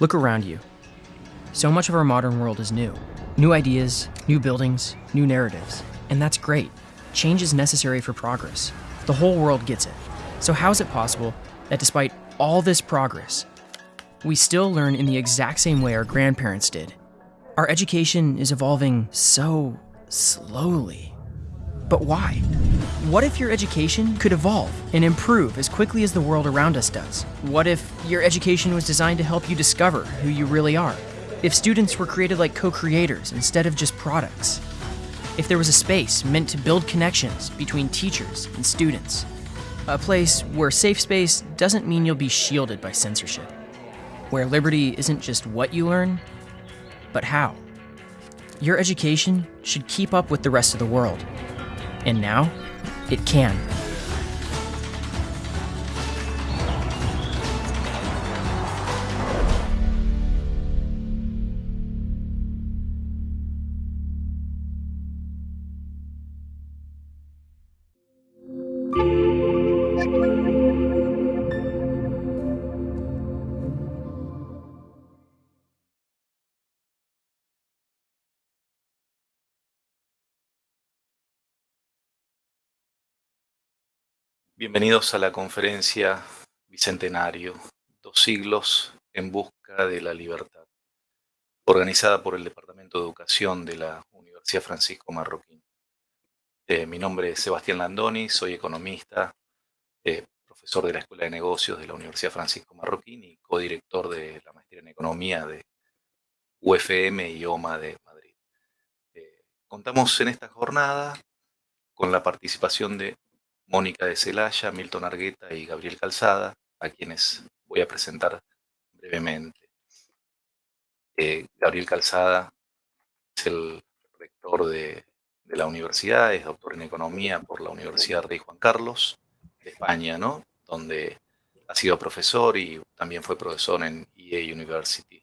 Look around you. So much of our modern world is new. New ideas, new buildings, new narratives. And that's great. Change is necessary for progress. The whole world gets it. So, how is it possible that despite all this progress, we still learn in the exact same way our grandparents did? Our education is evolving so slowly. But why? What if your education could evolve and improve as quickly as the world around us does? What if your education was designed to help you discover who you really are? If students were created like co creators instead of just products? If there was a space meant to build connections between teachers and students? A place where safe space doesn't mean you'll be shielded by censorship. Where liberty isn't just what you learn, but how. Your education should keep up with the rest of the world. And now, it can. Bienvenidos a la conferencia Bicentenario, dos siglos en busca de la libertad, organizada por el Departamento de Educación de la Universidad Francisco Marroquín. Eh, mi nombre es Sebastián Landoni, soy economista, eh, profesor de la Escuela de Negocios de la Universidad Francisco Marroquín y codirector de la Maestría en Economía de UFM y OMA de Madrid. Eh, contamos en esta jornada con la participación de Mónica de Celaya, Milton Argueta y Gabriel Calzada, a quienes voy a presentar brevemente. Eh, Gabriel Calzada es el rector de, la universidad, es doctor en Economía por la Universidad Rey Juan Carlos de España, ¿no? donde ha sido profesor y también fue profesor en EA University.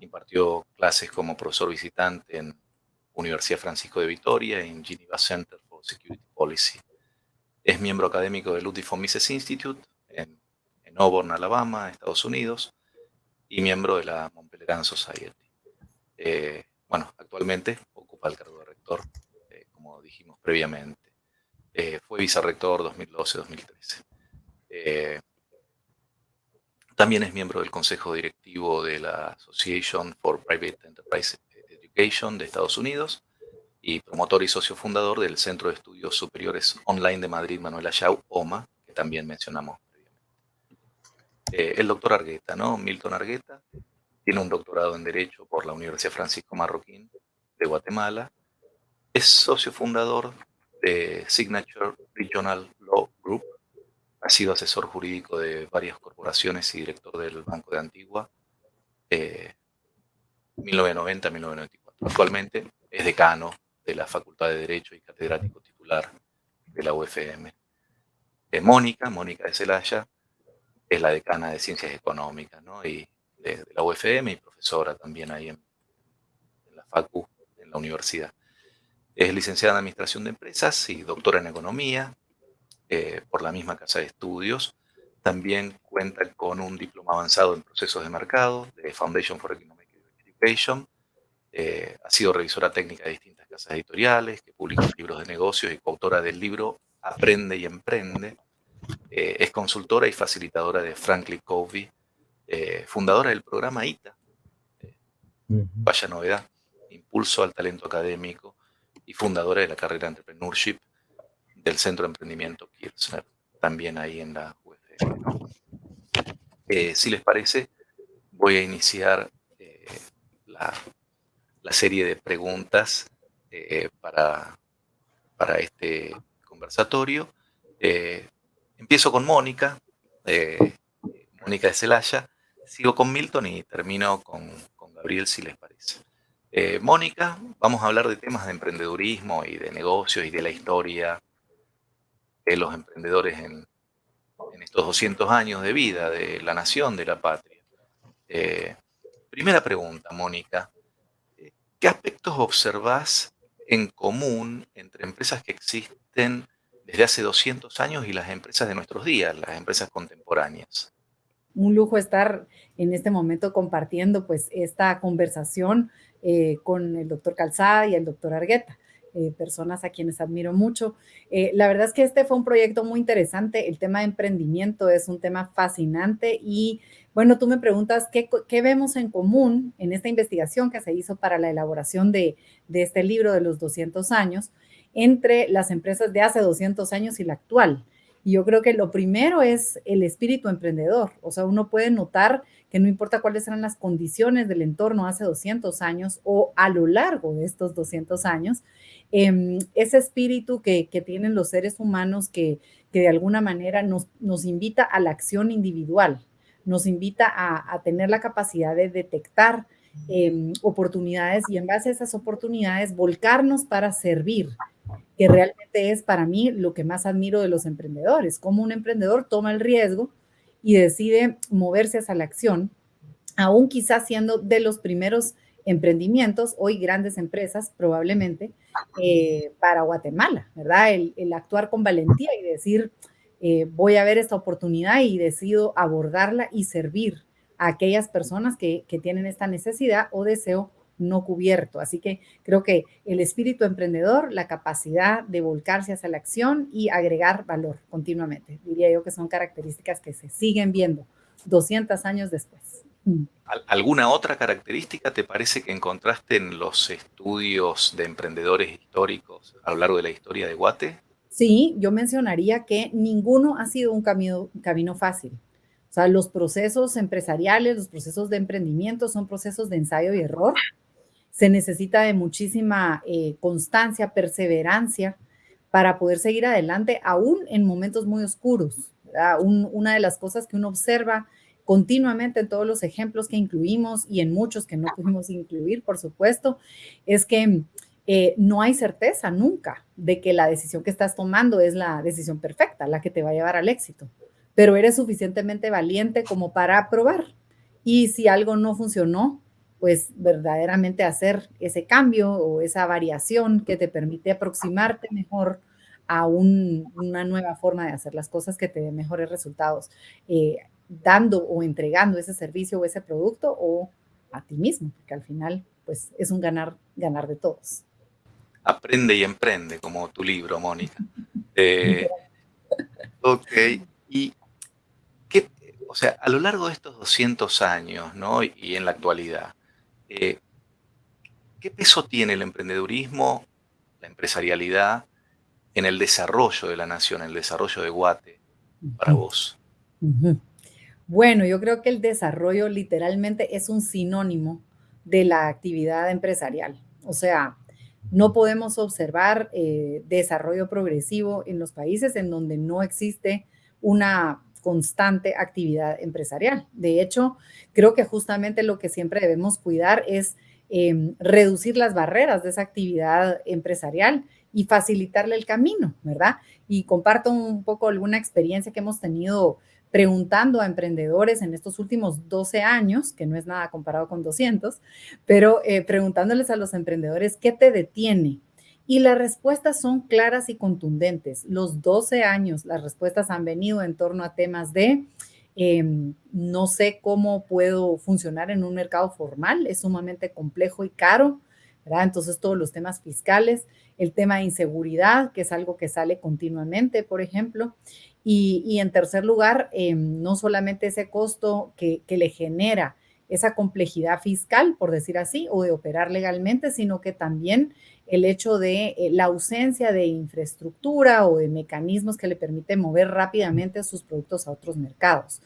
Impartió clases como profesor visitante en Universidad Francisco de Vitoria y en Geneva Center for Security Policy. Es miembro académico del Ludwig von Mises Institute en, Auburn, Alabama, Estados Unidos, y miembro de la Montpellier Society. Eh, bueno, actualmente ocupa el cargo de rector, eh, como dijimos previamente. Eh, fue vicerrector 2012-2013. también es miembro del consejo directivo de la Association for Private Enterprise Education de Estados Unidos y promotor y socio fundador del Centro de Estudios Superiores Online de Madrid, Manuel Ayau, OMA, que también mencionamos. Eh, el doctor Argueta, ¿no? Milton Argueta, tiene un doctorado en Derecho por la Universidad Francisco Marroquín de Guatemala, es socio fundador de Signature Regional Law Group, ha sido asesor jurídico de varias corporaciones y director del Banco de Antigua, 1990-1994. Eh, Actualmente es decano de la Facultad de Derecho y catedrático titular de la UFM. Eh, Mónica, Mónica de Celaya, es la decana de Ciencias Económicas ¿no? y de, la UFM y profesora también ahí en, la Facu, en la universidad. Es licenciada en Administración de Empresas y doctora en Economía eh, por la misma Casa de Estudios. También cuenta con un diploma avanzado en procesos de mercado de Foundation for Economic Education. Eh, ha sido revisora técnica de distintas editoriales, que publica libros de negocios y coautora del libro Aprende y Emprende. Eh, es consultora y facilitadora de Franklin Covey, eh, fundadora del programa ITA, eh, vaya novedad, Impulso al Talento Académico, y fundadora de la carrera de Entrepreneurship del Centro de Emprendimiento Kirchner, también ahí en la UFM. si les parece, voy a iniciar la, la, serie de preguntas eh, para, para este conversatorio. Eh, empiezo con Mónica, eh, Mónica de Celaya, sigo con Milton y termino con, con Gabriel, si les parece. Mónica, vamos a hablar de temas de emprendedurismo y de negocios y de la historia de los emprendedores en, en estos 200 años de vida de la nación, de la patria. primera pregunta, Mónica. ¿Qué aspectos observás en común entre empresas que existen desde hace 200 años y las empresas de nuestros días, las empresas contemporáneas? un lujo estar en este momento compartiendo pues esta conversación eh, con el doctor Calzada y el doctor Argueta. Eh, personas a quienes admiro mucho. Eh, la verdad es que este fue un proyecto muy interesante. El tema de emprendimiento es un tema fascinante y bueno, tú me preguntas qué, vemos en común en esta investigación que se hizo para la elaboración de, de este libro de los 200 años entre las empresas de hace 200 años y la actual. Y yo creo que lo primero es el espíritu emprendedor. O sea, uno puede notar que no importa cuáles eran las condiciones del entorno hace 200 años o a lo largo de estos 200 años, em, ese espíritu que, tienen los seres humanos que, de alguna manera nos, nos, invita a la acción individual, nos invita a, tener la capacidad de detectar em, oportunidades y en base a esas oportunidades volcarnos para servir, que realmente es para mí lo que más admiro de los emprendedores, cómo un emprendedor toma el riesgo y decide moverse hacia la acción, aún quizás siendo de los primeros emprendimientos, hoy grandes empresas probablemente, eh, para Guatemala, ¿verdad? El, actuar con valentía y decir, eh, voy a ver esta oportunidad y decido abordarla y servir a aquellas personas que, que tienen esta necesidad o deseo no cubierto. Así que creo que el espíritu emprendedor, la capacidad de volcarse hacia la acción y agregar valor continuamente, diría yo que son características que se siguen viendo 200 años después. Mm. ¿Alguna otra característica te parece que encontraste en los estudios de emprendedores históricos a lo largo de la historia de Guate? Sí, yo mencionaría que ninguno ha sido un camino, camino fácil. O sea, los procesos empresariales, los procesos de emprendimiento son procesos de ensayo y error se necesita de muchísima eh, constancia, perseverancia para poder seguir adelante, aún en momentos muy oscuros. una de las cosas que uno observa continuamente en todos los ejemplos que incluimos y en muchos que no pudimos incluir, por supuesto, es que eh, no hay certeza nunca de que la decisión que estás tomando es la decisión perfecta, la que te va a llevar al éxito, pero eres suficientemente valiente como para probar. Y si algo no funcionó, pues verdaderamente hacer ese cambio o esa variación que te permite aproximarte mejor a una nueva forma de hacer las cosas que te dé mejores resultados, eh, dando o entregando ese servicio o ese producto o a ti mismo, porque al final pues es un ganar, ganar de todos. Aprende y emprende, como tu libro, Mónica. Eh, ok, y qué, o sea, a lo largo de estos 200 años, ¿no? Y en la actualidad, eh, ¿Qué peso tiene el emprendedurismo, la empresarialidad en el desarrollo de la nación, en el desarrollo de Guate para vos? Bueno, yo creo que el desarrollo literalmente es un sinónimo de la actividad empresarial. O sea, no podemos observar eh, desarrollo progresivo en los países en donde no existe una constante actividad empresarial. De hecho, creo que justamente lo que siempre debemos cuidar es em, reducir las barreras de esa actividad empresarial y facilitarle el camino, ¿verdad? Y comparto un poco alguna experiencia que hemos tenido preguntando a emprendedores en estos últimos 12 años, que no es nada comparado con 200, pero eh, preguntándoles a los emprendedores, ¿qué te detiene? Y las respuestas son claras y contundentes. Los 12 años, las respuestas han venido en torno a temas de em, no sé cómo puedo funcionar en un mercado formal, es sumamente complejo y caro, ¿verdad? Entonces todos los temas fiscales, el tema de inseguridad, que es algo que sale continuamente, por ejemplo. Y, en tercer lugar, em, no solamente ese costo que, que le genera esa complejidad fiscal, por decir así, o de operar legalmente, sino que también el hecho de eh, la ausencia de infraestructura o de mecanismos que le permiten mover rápidamente sus productos a otros mercados.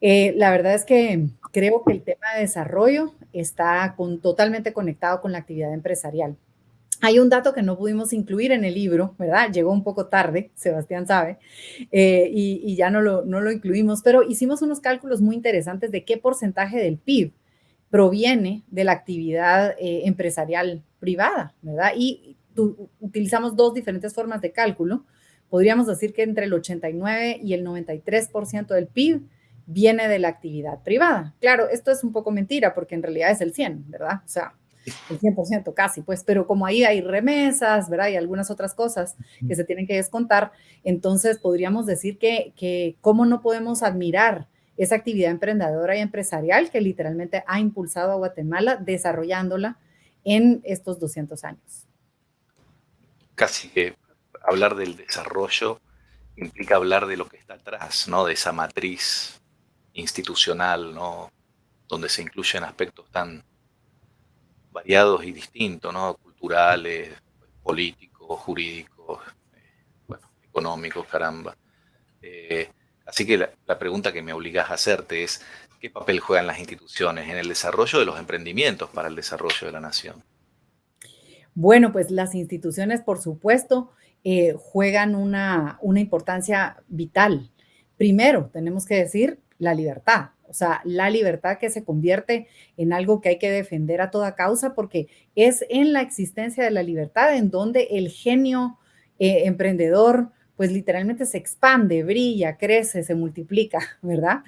Eh, la verdad es que creo que el tema de desarrollo está totalmente conectado con la actividad empresarial. Hay un dato que no pudimos incluir en el libro, ¿verdad? Llegó un poco tarde, Sebastián sabe, eh, y, ya no lo, no lo incluimos, pero hicimos unos cálculos muy interesantes de qué porcentaje del PIB proviene de la actividad eh, empresarial privada, ¿verdad? Y utilizamos dos diferentes formas de cálculo. Podríamos decir que entre el 89 y el 93% del PIB viene de la actividad privada. Claro, esto es un poco mentira porque en realidad es el 100, ¿verdad? O sea, el 100% casi, pues, pero como ahí hay remesas, ¿verdad? Y algunas otras cosas que se tienen que descontar, entonces podríamos decir que, que cómo no podemos admirar esa actividad emprendedora y empresarial que literalmente ha impulsado a Guatemala desarrollándola en estos 200 años. Casi que hablar del desarrollo implica hablar de lo que está atrás, ¿no? De esa matriz institucional, ¿no? Donde se incluyen aspectos tan variados y distintos, ¿no? Culturales, políticos, jurídicos, eh, económicos, caramba. Eh, así que la, pregunta que me obligas a hacerte es, ¿qué papel juegan las instituciones en el desarrollo de los emprendimientos para el desarrollo de la nación? Bueno, pues las instituciones, por supuesto, eh, juegan una, una importancia vital. Primero, tenemos que decir la libertad. O sea, la libertad que se convierte en algo que hay que defender a toda causa porque es en la existencia de la libertad en donde el genio eh, emprendedor pues literalmente se expande, brilla, crece, se multiplica, ¿verdad?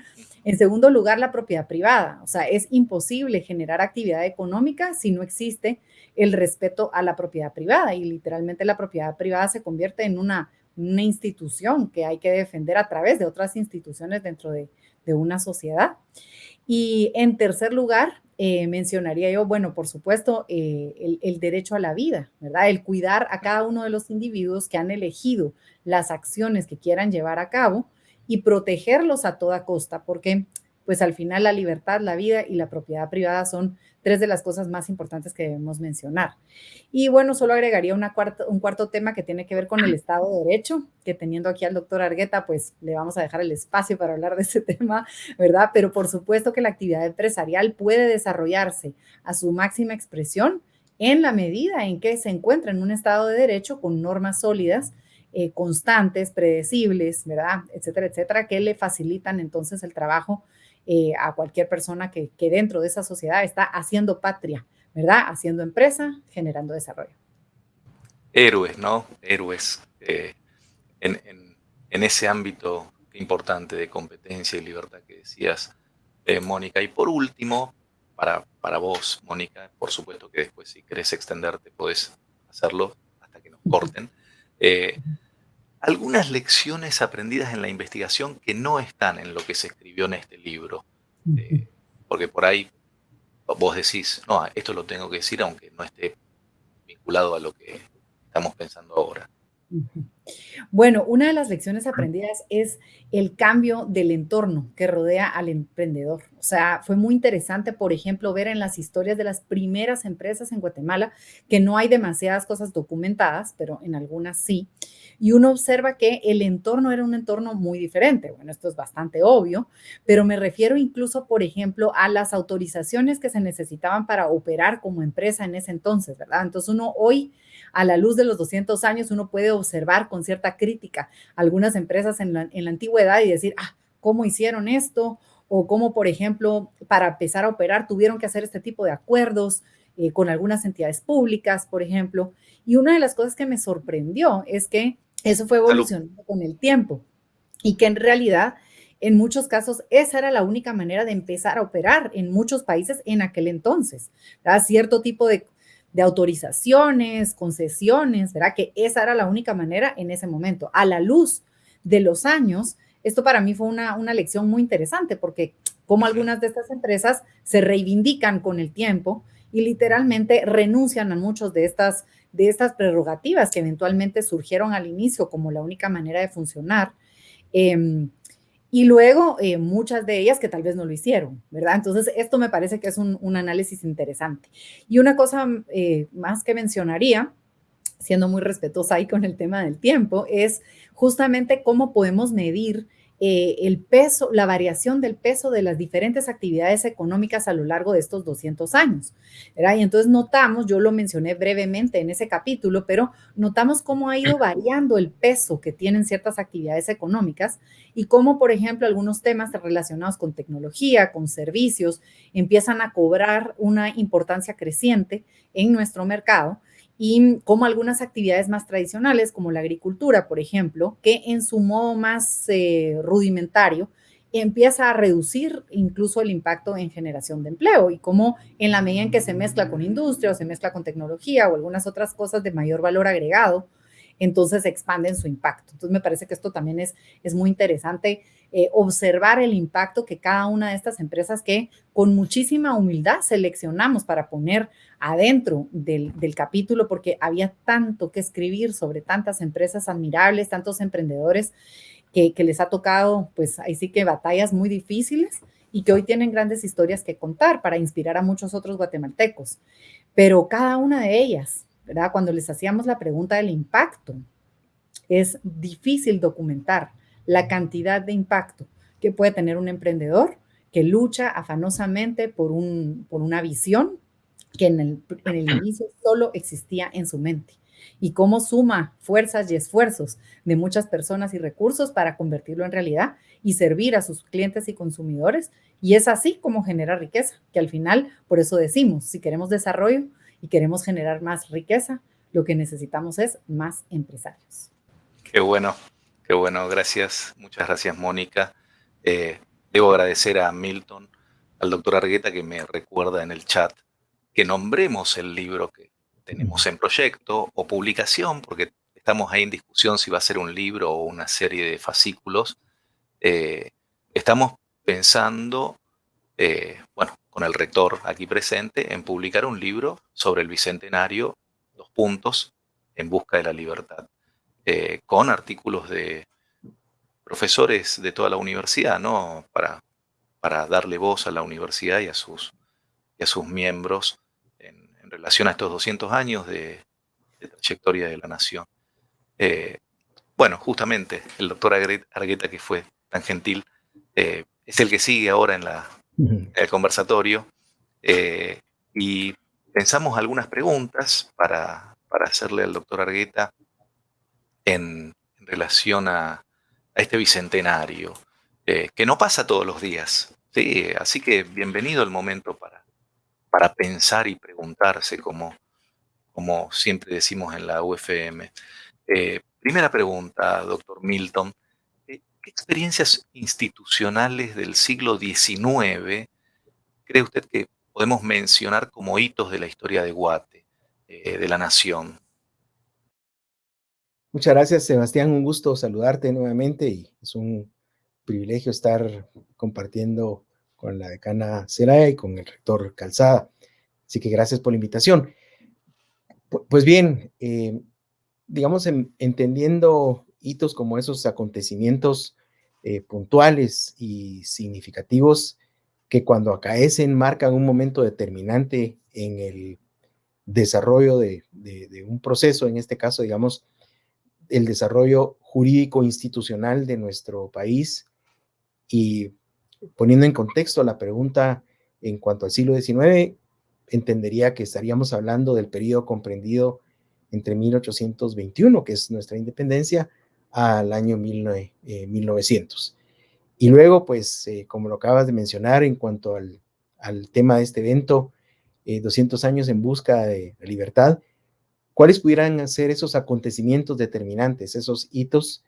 En segundo lugar, la propiedad privada. O sea, es imposible generar actividad económica si no existe el respeto a la propiedad privada y literalmente la propiedad privada se convierte en una, una institución que hay que defender a través de otras instituciones dentro de, una sociedad. Y en tercer lugar, eh, mencionaría yo, bueno, por supuesto, eh, el, el, derecho a la vida, ¿verdad? El cuidar a cada uno de los individuos que han elegido las acciones que quieran llevar a cabo y protegerlos a toda costa, porque pues al final la libertad, la vida y la propiedad privada son tres de las cosas más importantes que debemos mencionar. Y bueno, solo agregaría una un cuarto tema que tiene que ver con el Estado de Derecho, que teniendo aquí al doctor Argueta, pues le vamos a dejar el espacio para hablar de ese tema, ¿verdad? Pero por supuesto que la actividad empresarial puede desarrollarse a su máxima expresión en la medida en que se encuentra en un Estado de Derecho con normas sólidas, eh, constantes, predecibles, ¿verdad? Etcétera, etcétera, que le facilitan entonces el trabajo eh, a cualquier persona que, dentro de esa sociedad está haciendo patria, ¿verdad? Haciendo empresa, generando desarrollo. Héroes, ¿no? Héroes eh, en, ese ámbito importante de competencia y libertad que decías, eh, Mónica. Y por último, para, para vos, Mónica, por supuesto que después si querés extenderte podés hacerlo hasta que nos corten algunas lecciones aprendidas en la investigación que no están en lo que se escribió en este libro. Eh, porque por ahí vos decís, no, esto lo tengo que decir aunque no esté vinculado a lo que estamos pensando ahora. Bueno, una de las lecciones aprendidas es el cambio del entorno que rodea al emprendedor. O sea, fue muy interesante, por ejemplo, ver en las historias de las primeras empresas en Guatemala que no hay demasiadas cosas documentadas, pero en algunas sí. Y uno observa que el entorno era un entorno muy diferente. Bueno, esto es bastante obvio, pero me refiero incluso, por ejemplo, a las autorizaciones que se necesitaban para operar como empresa en ese entonces, ¿verdad? Entonces uno hoy a la luz de los 200 años, uno puede observar con cierta crítica algunas empresas en la, antigüedad y decir, ah, ¿cómo hicieron esto? O cómo, por ejemplo, para empezar a operar tuvieron que hacer este tipo de acuerdos eh, con algunas entidades públicas, por ejemplo. Y una de las cosas que me sorprendió es que eso fue evolucionando con el tiempo y que en realidad en muchos casos, esa era la única manera de empezar a operar en muchos países en aquel entonces. Cierto tipo de de autorizaciones, concesiones, ¿verdad? Que esa era la única manera en ese momento. A la luz de los años, esto para mí fue una, una lección muy interesante porque como algunas de estas empresas se reivindican con el tiempo y literalmente renuncian a muchos de estas, de estas prerrogativas que eventualmente surgieron al inicio como la única manera de funcionar. Eh, y luego eh, muchas de ellas que tal vez no lo hicieron, ¿verdad? Entonces, esto me parece que es un, análisis interesante. Y una cosa eh, más que mencionaría, siendo muy respetuosa ahí con el tema del tiempo, es justamente cómo podemos medir eh, el peso, la variación del peso de las diferentes actividades económicas a lo largo de estos 200 años. Y entonces notamos, yo lo mencioné brevemente en ese capítulo, pero notamos cómo ha ido variando el peso que tienen ciertas actividades económicas y cómo, por ejemplo, algunos temas relacionados con tecnología, con servicios, empiezan a cobrar una importancia creciente en nuestro mercado y como algunas actividades más tradicionales, como la agricultura, por ejemplo, que en su modo más eh, rudimentario empieza a reducir incluso el impacto en generación de empleo y como en la medida en que se mezcla con industria o se mezcla con tecnología o algunas otras cosas de mayor valor agregado, entonces expanden su impacto. Entonces me parece que esto también es, es muy interesante eh, observar el impacto que cada una de estas empresas que con muchísima humildad seleccionamos para poner adentro del, capítulo, porque había tanto que escribir sobre tantas empresas admirables, tantos emprendedores que, que les ha tocado, pues ahí sí que batallas muy difíciles y que hoy tienen grandes historias que contar para inspirar a muchos otros guatemaltecos. Pero cada una de ellas, ¿verdad? Cuando les hacíamos la pregunta del impacto, es difícil documentar la cantidad de impacto que puede tener un emprendedor que lucha afanosamente por, un, por una visión que en el, en el inicio solo existía en su mente y cómo suma fuerzas y esfuerzos de muchas personas y recursos para convertirlo en realidad y servir a sus clientes y consumidores. Y es así como genera riqueza, que al final, por eso decimos, si queremos desarrollo y queremos generar más riqueza, lo que necesitamos es más empresarios. Qué bueno. Qué bueno, gracias. Muchas gracias, Mónica. Eh, debo agradecer a Milton, al doctor Argueta, que me recuerda en el chat que nombremos el libro que tenemos en proyecto o publicación, porque estamos ahí en discusión si va a ser un libro o una serie de fascículos. Eh, estamos pensando, eh, bueno, con el rector aquí presente, en publicar un libro sobre el Bicentenario, dos puntos, en busca de la libertad. Eh, con artículos de profesores de toda la universidad, ¿no? Para, para darle voz a la universidad y a sus, y a sus miembros en, relación a estos 200 años de, trayectoria de la nación. Eh, bueno, justamente el doctor Argueta, que fue tan gentil, es el que sigue ahora en, la, el conversatorio y pensamos algunas preguntas para, para hacerle al doctor Argueta en, relación a, este bicentenario, eh, que no pasa todos los días. ¿sí? Así que bienvenido el momento para, para pensar y preguntarse, como, como siempre decimos en la UFM. Eh, primera pregunta, doctor Milton. Eh, ¿Qué experiencias institucionales del siglo XIX cree usted que podemos mencionar como hitos de la historia de Guate, de la nación? Muchas gracias, Sebastián. Un gusto saludarte nuevamente y es un privilegio estar compartiendo con la decana Seraya y con el rector Calzada. Así que gracias por la invitación. Pues bien, eh, digamos, entendiendo hitos como esos acontecimientos eh, puntuales y significativos que cuando acaecen marcan un momento determinante en el desarrollo de un proceso, en este caso, digamos, el desarrollo jurídico institucional de nuestro país. Y poniendo en contexto la pregunta en cuanto al siglo XIX, entendería que estaríamos hablando del periodo comprendido entre 1821, que es nuestra independencia, al año 1900. Eh, y luego, pues, eh, como lo acabas de mencionar, en cuanto al, tema de este evento, 200 eh, años en busca de libertad, ¿Cuáles pudieran ser esos acontecimientos determinantes, esos hitos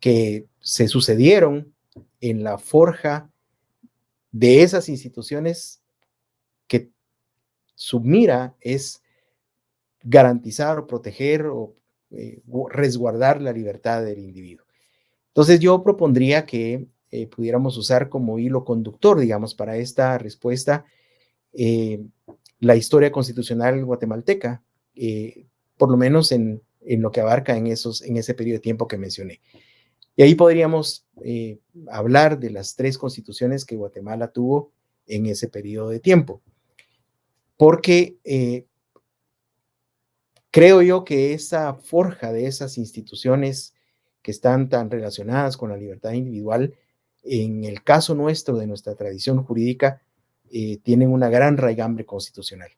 que se sucedieron en la forja de esas instituciones que su mira es garantizar o proteger o eh, resguardar la libertad del individuo? Entonces yo propondría que eh, pudiéramos usar como hilo conductor, digamos, para esta respuesta la historia constitucional guatemalteca, eh, por lo menos en, lo que abarca en, esos, en ese periodo de tiempo que mencioné. Y ahí podríamos eh, hablar de las tres constituciones que Guatemala tuvo en ese periodo de tiempo. Porque eh, creo yo que esa forja de esas instituciones que están tan relacionadas con la libertad individual, en el caso nuestro, de nuestra tradición jurídica, tienen una gran raigambre constitucional.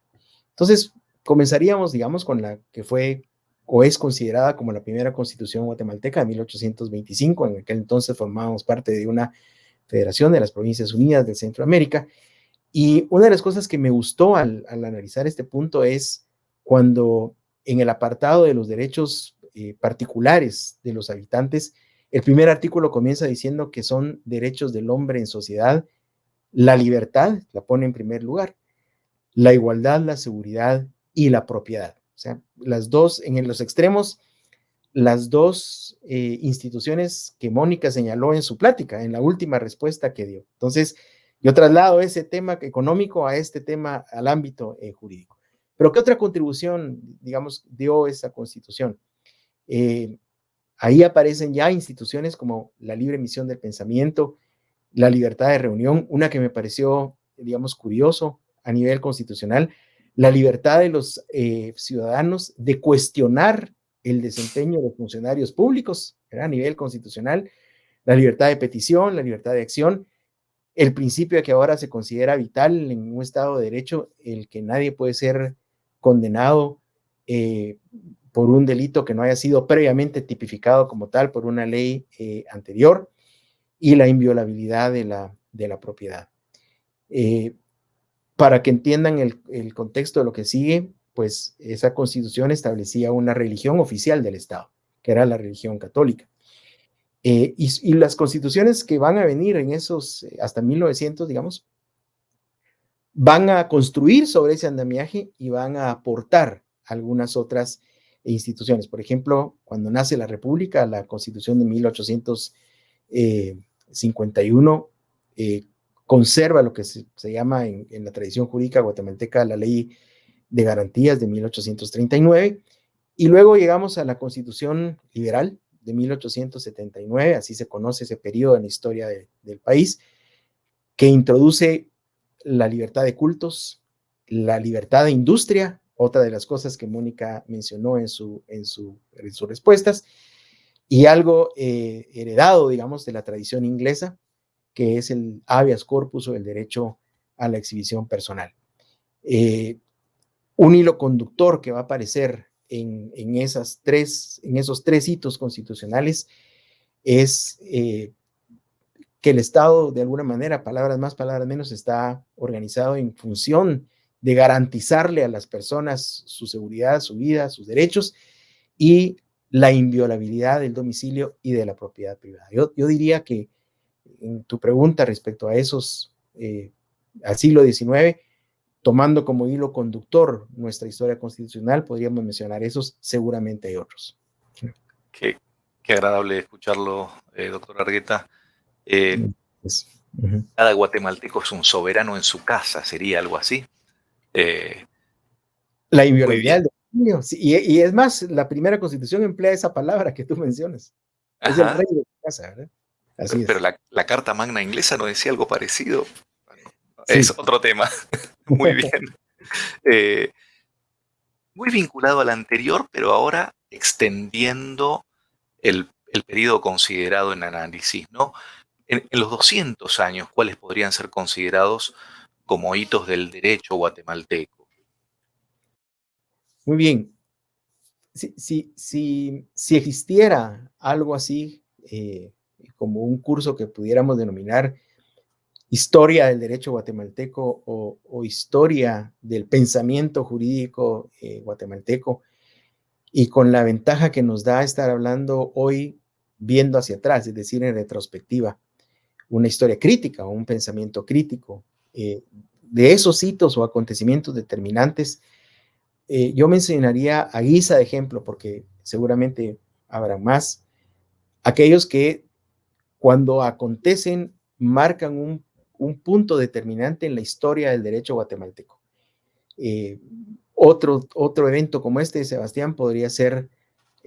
Entonces, Comenzaríamos, digamos, con la que fue o es considerada como la primera constitución guatemalteca de 1825. En aquel entonces formábamos parte de una federación de las Provincias Unidas de Centroamérica. Y una de las cosas que me gustó al, analizar este punto es cuando en el apartado de los derechos eh, particulares de los habitantes, el primer artículo comienza diciendo que son derechos del hombre en sociedad, la libertad la pone en primer lugar, la igualdad, la seguridad y la propiedad. O sea, las dos, en los extremos, las dos eh, instituciones que Mónica señaló en su plática, en la última respuesta que dio. Entonces, yo traslado ese tema económico a este tema, al ámbito eh, jurídico. Pero ¿qué otra contribución, digamos, dio esa constitución? Eh, ahí aparecen ya instituciones como la libre emisión del pensamiento, la libertad de reunión, una que me pareció, digamos, curioso a nivel constitucional, la libertad de los ciudadanos de cuestionar el desempeño de funcionarios públicos a nivel constitucional, la libertad de petición, la libertad de acción, el principio de que ahora se considera vital en un Estado de Derecho el que nadie puede ser condenado eh, por un delito que no haya sido previamente tipificado como tal por una ley eh, anterior y la inviolabilidad de la, de la propiedad. Eh, para que entiendan el, el, contexto de lo que sigue, pues esa constitución establecía una religión oficial del Estado, que era la religión católica. Eh, y, las constituciones que van a venir en esos, eh, hasta 1900, digamos, van a construir sobre ese andamiaje y van a aportar algunas otras instituciones. Por ejemplo, cuando nace la República, la constitución de 1851 eh, conserva lo que se, llama en, en, la tradición jurídica guatemalteca la ley de Garantías de 1839, y luego llegamos a la Constitución Liberal de 1879, así se conoce ese periodo en la historia del país, que introduce la libertad de cultos, la libertad de industria, otra de las cosas que Mónica mencionó en, su, en, su, en sus respuestas, y algo eh, heredado, digamos, de la tradición inglesa, que es el habeas corpus o el derecho a la exhibición personal. Eh, un hilo conductor que va a aparecer en, esas tres, en esos tres hitos constitucionales es eh, que el Estado, de alguna manera, palabras más, palabras menos, está organizado en función de garantizarle a las personas su seguridad, su vida, sus derechos y la inviolabilidad del domicilio y de la propiedad privada. Yo, diría que en tu pregunta respecto a esos, eh, al siglo XIX, tomando como hilo conductor nuestra historia constitucional, podríamos mencionar esos, seguramente hay otros. Qué, agradable escucharlo, eh, doctor Argueta. Eh, cada guatemalteco es un soberano en su casa, sería algo así. Eh, la inviolabilidad del y, y, es más, la primera constitución emplea esa palabra que tú mencionas. Es el rey de tu casa, ¿verdad? Así pero, la, la, Carta Magna inglesa no decía algo parecido. Es otro tema. Muy bien. Eh, muy vinculado al anterior, pero ahora extendiendo el, periodo considerado en análisis, ¿no? En, los 200 años, ¿cuáles podrían ser considerados como hitos del derecho guatemalteco? Muy bien. Si, si, existiera algo así, eh, como un curso que pudiéramos denominar historia del derecho guatemalteco o, historia del pensamiento jurídico eh, guatemalteco y con la ventaja que nos da estar hablando hoy viendo hacia atrás, es decir, en retrospectiva, una historia crítica o un pensamiento crítico eh, de esos hitos o acontecimientos determinantes. Eh, yo mencionaría a guisa de ejemplo, porque seguramente habrá más, aquellos que cuando acontecen marcan un un punto determinante en la historia del derecho guatemalteco. Eh, otro, otro evento como este, Sebastián, podría ser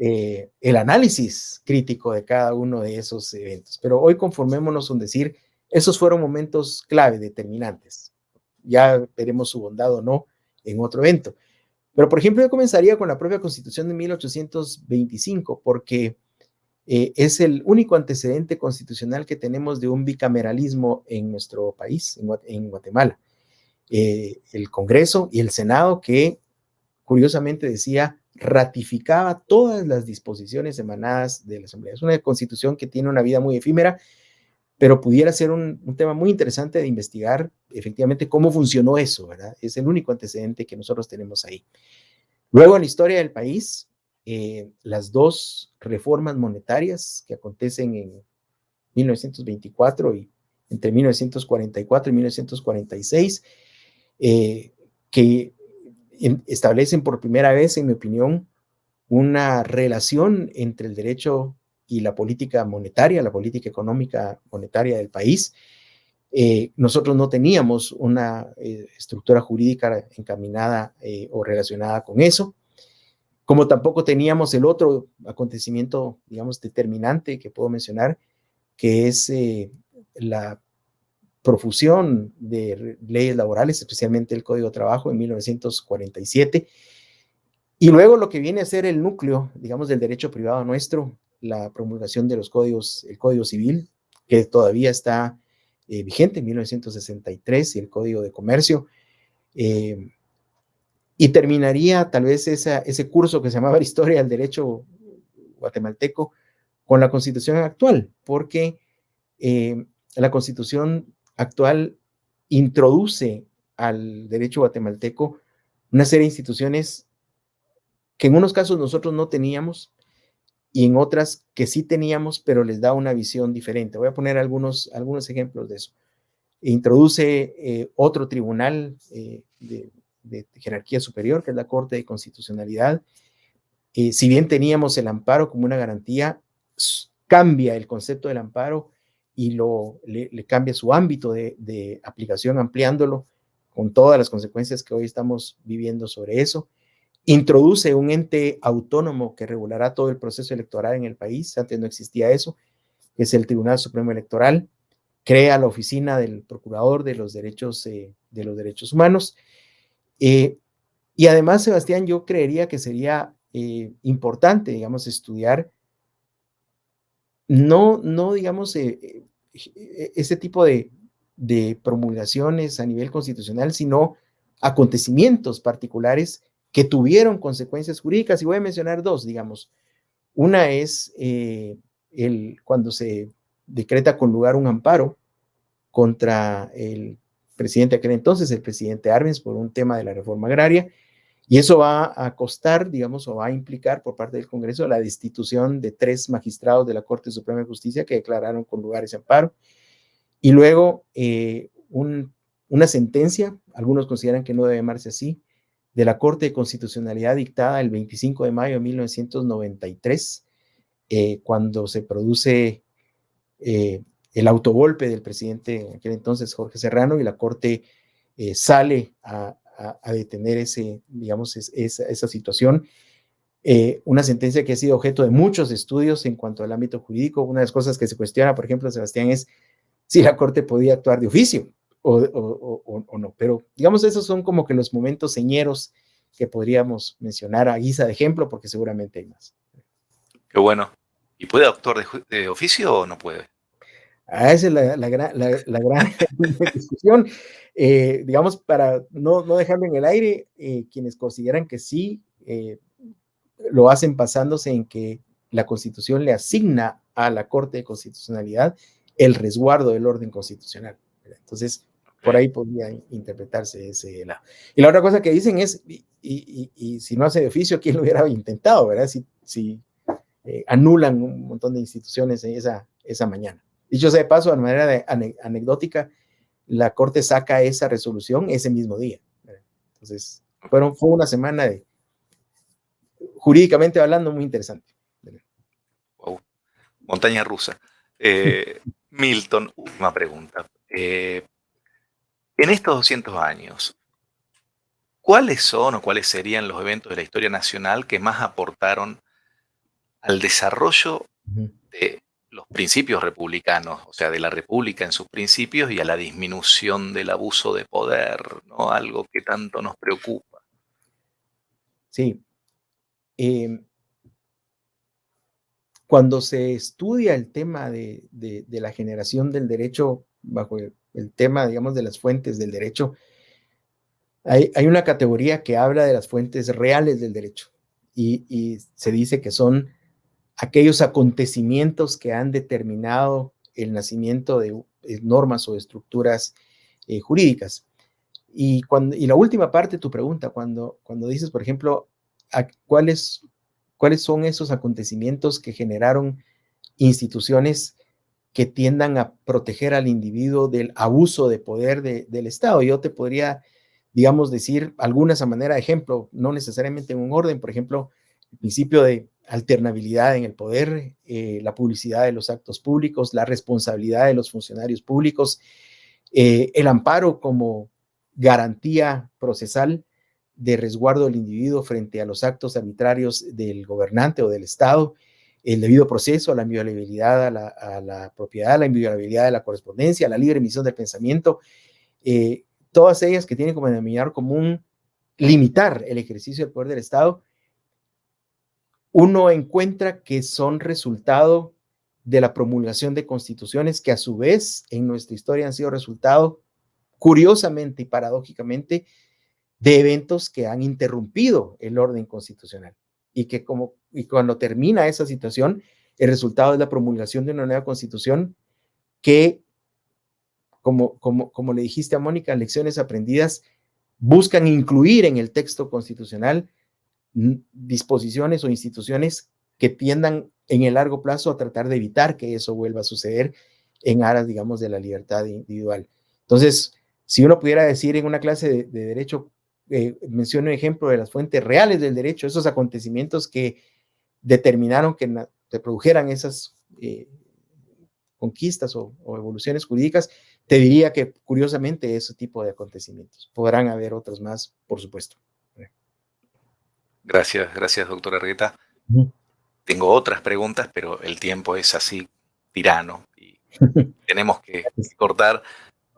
eh, el análisis crítico de cada uno de esos eventos. Pero hoy conformémonos en decir, esos fueron momentos clave, determinantes. Ya veremos su bondad o no en otro evento. Pero, por ejemplo, yo comenzaría con la propia Constitución de 1825, porque eh, es el único antecedente constitucional que tenemos de un bicameralismo en nuestro país, en, Guatemala. Eh, el Congreso y el Senado que, curiosamente decía, ratificaba todas las disposiciones emanadas de la Asamblea. Es una constitución que tiene una vida muy efímera, pero pudiera ser un, tema muy interesante de investigar efectivamente cómo funcionó eso, ¿verdad? Es el único antecedente que nosotros tenemos ahí. Luego, en la historia del país, eh, las dos reformas monetarias que acontecen en 1924 y entre 1944 y 1946, eh, que establecen por primera vez, en mi opinión, una relación entre el derecho y la política monetaria, la política económica monetaria del país. Eh, nosotros no teníamos una eh, estructura jurídica encaminada eh, o relacionada con eso, como tampoco teníamos el otro acontecimiento, digamos, determinante que puedo mencionar, que es la profusión de leyes laborales, especialmente el Código de Trabajo en 1947, y luego lo que viene a ser el núcleo, digamos, del derecho privado nuestro, la promulgación de los códigos, el Código Civil, que todavía está eh, vigente en 1963, y el Código de Comercio. Eh, y terminaría tal vez ese curso que se llamaba Historia del Derecho Guatemalteco con la Constitución actual, porque eh, la Constitución actual introduce al derecho guatemalteco una serie de instituciones que en unos casos nosotros no teníamos y en otras que sí teníamos, pero les da una visión diferente. Voy a poner algunos, algunos ejemplos de eso. Introduce eh, otro tribunal eh, de, jerarquía superior, que es la Corte de Constitucionalidad. Eh, si bien teníamos el amparo como una garantía, cambia el concepto del amparo y lo, le, cambia su ámbito de, de aplicación, ampliándolo con todas las consecuencias que hoy estamos viviendo sobre eso. Introduce un ente autónomo que regulará todo el proceso electoral en el país, antes no existía eso, que es el Tribunal Supremo Electoral, crea la oficina del Procurador de los Derechos, eh, de los derechos Humanos, eh, y además, Sebastián, yo creería que sería eh, importante, digamos, estudiar, no, no digamos, ese tipo de, de promulgaciones a nivel constitucional, sino acontecimientos particulares que tuvieron consecuencias jurídicas, y voy a mencionar dos, digamos. Una es eh, el, cuando se decreta con lugar un amparo contra el presidente aquel entonces, el presidente Arbenz, por un tema de la reforma agraria, y eso va a costar, digamos, o va a implicar por parte del Congreso la destitución de tres magistrados de la Corte Suprema de Justicia que declararon con lugar ese amparo. Y luego eh, una sentencia, algunos consideran que no debe llamarse así, de la Corte de Constitucionalidad dictada el 25 de mayo de 1993, eh, cuando se produce eh, el autogolpe del presidente en aquel entonces, Jorge Serrano, y la Corte eh, sale a, detener ese, digamos, esa, situación. una sentencia que ha sido objeto de muchos estudios en cuanto al ámbito jurídico. Una de las cosas que se cuestiona, por ejemplo, Sebastián, es si la Corte podía actuar de oficio o, no. Pero digamos, esos son como que los momentos señeros que podríamos mencionar a guisa de ejemplo, porque seguramente hay más. Qué bueno. ¿Y puede actuar de, oficio o no puede? Ah, esa es la, la, gran discusión. Eh, digamos, para no, no dejarlo en el aire, eh, quienes consideran que sí, eh, lo hacen basándose en que la Constitución le asigna a la Corte de Constitucionalidad el resguardo del orden constitucional. Entonces, por ahí podría interpretarse ese lado. Y la otra cosa que dicen es, y, si no hace de oficio, ¿quién lo hubiera intentado, verdad? Si, si anulan un montón de instituciones esa, esa mañana. Dicho sea de paso, de manera de, anecdótica, la Corte saca esa resolución ese mismo día. Entonces, fueron, fue una semana de, jurídicamente hablando, muy interesante. Wow. Montaña rusa. Eh, Milton, una pregunta. Eh, en estos 200 años, ¿cuáles son o cuáles serían los eventos de la historia nacional que más aportaron al desarrollo de los principios republicanos, o sea, de la república en sus principios y a la disminución del abuso de poder, ¿no? Algo que tanto nos preocupa. Sí. Em, cuando se estudia el tema de, la generación del derecho bajo el, tema, digamos, de las fuentes del derecho, hay, una categoría que habla de las fuentes reales del derecho y, se dice que son aquellos acontecimientos que han determinado el nacimiento de normas o estructuras eh, jurídicas. Y, cuando, y la última parte de tu pregunta, cuando, cuando dices, por ejemplo, cuáles cuáles son esos acontecimientos que generaron instituciones que tiendan a proteger al individuo del abuso de poder del Estado. Yo te podría, digamos, decir algunas a manera de ejemplo, no necesariamente en un orden, por ejemplo, el principio de alternabilidad en el poder, eh, la publicidad de los actos públicos, la responsabilidad de los funcionarios públicos, eh, el amparo como garantía procesal de resguardo del individuo frente a los actos arbitrarios del gobernante o del Estado, el debido proceso, la inviolabilidad a la, a la propiedad, la inviolabilidad de la correspondencia, la libre emisión del pensamiento, eh, todas ellas que tienen como denominador común limitar el ejercicio del poder del Estado, uno encuentra que son resultado de la promulgación de constituciones que a su vez en nuestra historia han sido resultado, curiosamente y paradójicamente, de eventos que han interrumpido el orden constitucional. Y que como y cuando termina esa situación, el resultado es la promulgación de una nueva constitución que, como, como, como le dijiste a Mónica, lecciones aprendidas buscan incluir en el texto constitucional disposiciones o instituciones que tiendan en el largo plazo a tratar de evitar que eso vuelva a suceder en aras, digamos, de la libertad individual. Entonces, si uno pudiera decir en una clase de, derecho, eh, menciono un ejemplo de las fuentes reales del derecho, esos acontecimientos que determinaron que se produjeran esas eh, conquistas o, o, evoluciones jurídicas, te diría que curiosamente ese tipo de acontecimientos. Podrán haber otros más, por supuesto. Gracias, gracias, doctora Argueta. Tengo otras preguntas, pero el tiempo es así tirano y tenemos que cortar.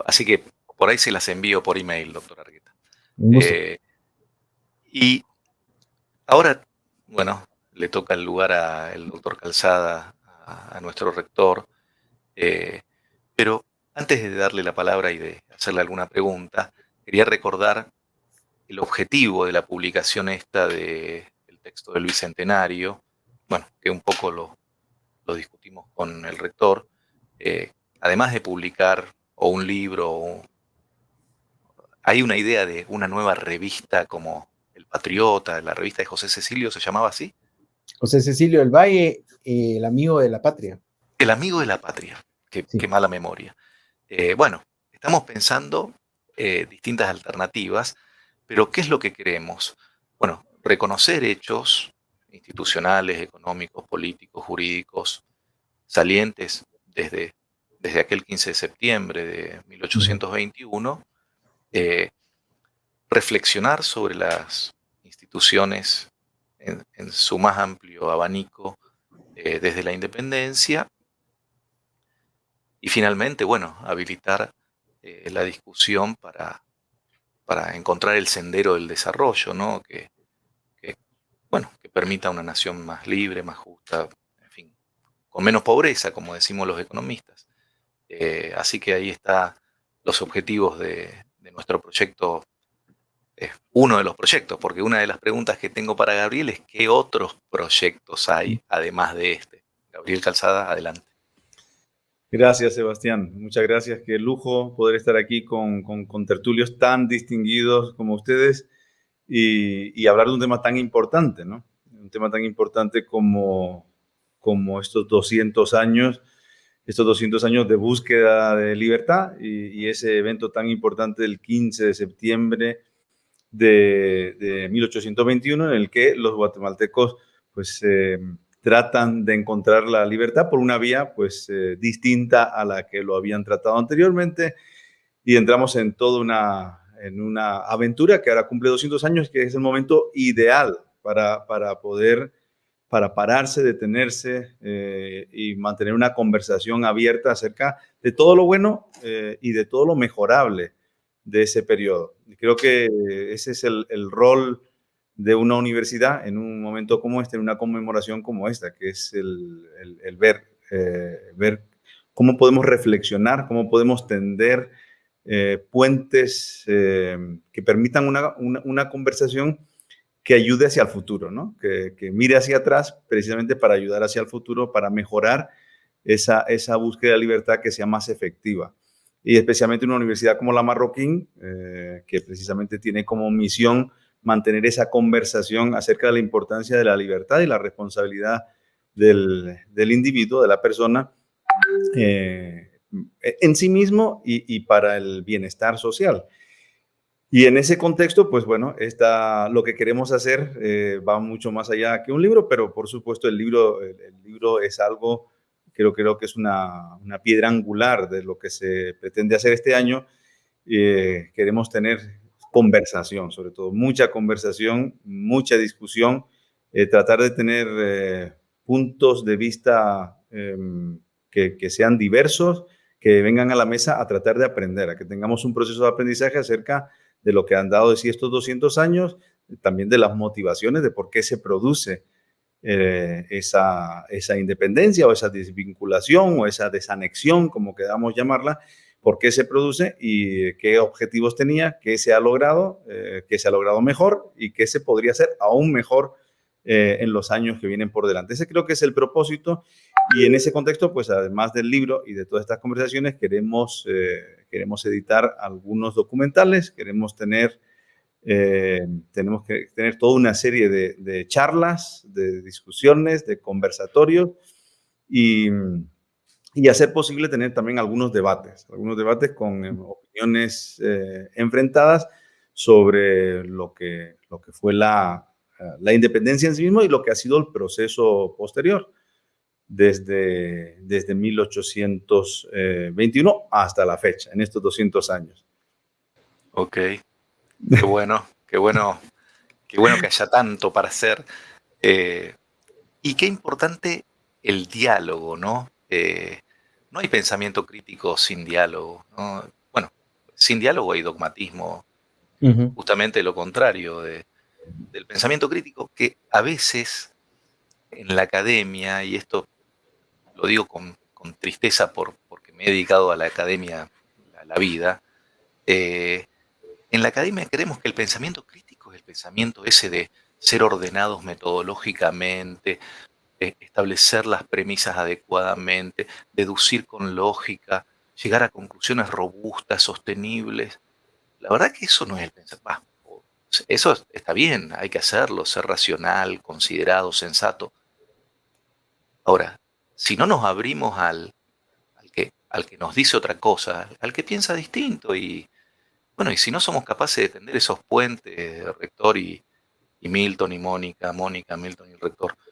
Así que por ahí se las envío por email, doctora Argueta. Eh, y ahora, bueno, le toca el lugar al doctor Calzada, a, nuestro rector, eh, pero antes de darle la palabra y de hacerle alguna pregunta, quería recordar el objetivo de la publicación esta del texto del Bicentenario, bueno, que un poco lo, discutimos con el rector, eh, además de publicar o un libro, o, hay una idea de una nueva revista como El Patriota, la revista de José Cecilio, ¿se llamaba así? José Cecilio del Valle, eh, el amigo de la patria. El amigo de la patria, qué, mala memoria. Eh, bueno, estamos pensando distintas alternativas pero ¿qué es lo que queremos? Bueno, reconocer hechos institucionales, económicos, políticos, jurídicos, salientes desde, desde aquel 15 de septiembre de 1821, eh, reflexionar sobre las instituciones en, su más amplio abanico eh, desde la independencia y finalmente, bueno, habilitar eh, la discusión para para encontrar el sendero del desarrollo, ¿no? Que, bueno, que permita una nación más libre, más justa, en fin, con menos pobreza, como decimos los economistas. Eh, así que ahí están los objetivos de, nuestro proyecto, es uno de los proyectos, porque una de las preguntas que tengo para Gabriel es qué otros proyectos hay además de este. Gabriel Calzada, adelante. Gracias, Sebastián. Muchas gracias. Qué lujo poder estar aquí con, con, tertulios tan distinguidos como ustedes y, hablar de un tema tan importante, ¿no? Un tema tan importante como, como estos 200 años, estos 200 años de búsqueda de libertad y, ese evento tan importante del 15 de septiembre de, de 1821 en el que los guatemaltecos, pues, eh, tratan de encontrar la libertad por una vía pues eh, distinta a la que lo habían tratado anteriormente y entramos en toda una, en una aventura que ahora cumple 200 años, que es el momento ideal para, para poder, para pararse, detenerse eh, y mantener una conversación abierta acerca de todo lo bueno eh, y de todo lo mejorable de ese periodo. Creo que ese es el, el rol de una universidad en un momento como este, en una conmemoración como esta, que es el, el, ver, eh, ver cómo podemos reflexionar, cómo podemos tender eh, puentes eh, que permitan una, una, conversación que ayude hacia el futuro, ¿no? que, que, mire hacia atrás precisamente para ayudar hacia el futuro, para mejorar esa, esa búsqueda de libertad que sea más efectiva. Y especialmente una universidad como la Marroquín, que precisamente tiene como misión mantener esa conversación acerca de la importancia de la libertad y la responsabilidad del, individuo, de la persona, eh, en sí mismo y, para el bienestar social. Y en ese contexto, pues bueno, está, lo que queremos hacer eh, va mucho más allá que un libro, pero por supuesto el libro, el, libro es algo, creo, creo que es una, una, piedra angular de lo que se pretende hacer este año. Eh, queremos tener conversación, sobre todo, mucha conversación, mucha discusión, eh, tratar de tener puntos de vista em, que, sean diversos, que vengan a la mesa a tratar de aprender, a que tengamos un proceso de aprendizaje acerca de lo que han dado de sí estos 200 años, también de las motivaciones de por qué se produce eh, esa, esa independencia o esa desvinculación o esa desanexión, como queramos llamarla, por qué se produce y qué objetivos tenía, qué se ha logrado, eh, qué se ha logrado mejor y qué se podría hacer aún mejor eh, en los años que vienen por delante. Ese creo que es el propósito y en ese contexto, pues además del libro y de todas estas conversaciones, queremos, eh, queremos editar algunos documentales, queremos tener, eh, tenemos que tener toda una serie de, charlas, de discusiones, de conversatorios y, y, hacer posible tener también algunos debates, algunos debates con opiniones enfrentadas sobre lo que, lo que fue la, la independencia en sí mismo y lo que ha sido el proceso posterior desde, desde 1821 hasta la fecha, en estos 200 años. Ok, qué bueno, qué bueno, qué bueno que haya tanto para hacer. Eh, y qué importante el diálogo, ¿no? Eh, no hay pensamiento crítico sin diálogo. Bueno, sin diálogo hay dogmatismo, justamente lo contrario del pensamiento crítico, que a veces en la academia, y esto lo digo con, tristeza por, porque me he dedicado a la academia a la vida, eh, en la academia creemos que el pensamiento crítico es el pensamiento ese de ser ordenados metodológicamente, establecer las premisas adecuadamente, deducir con lógica, llegar a conclusiones robustas, sostenibles. La verdad que eso no es el pensamiento. Eso está bien, hay que hacerlo, ser racional, considerado, sensato. Ahora, si no nos abrimos al, que, al que nos dice otra cosa, al que piensa distinto y, bueno, y si no somos capaces de tender esos puentes, rector y, Milton y Mónica, Mónica, Milton y rector, o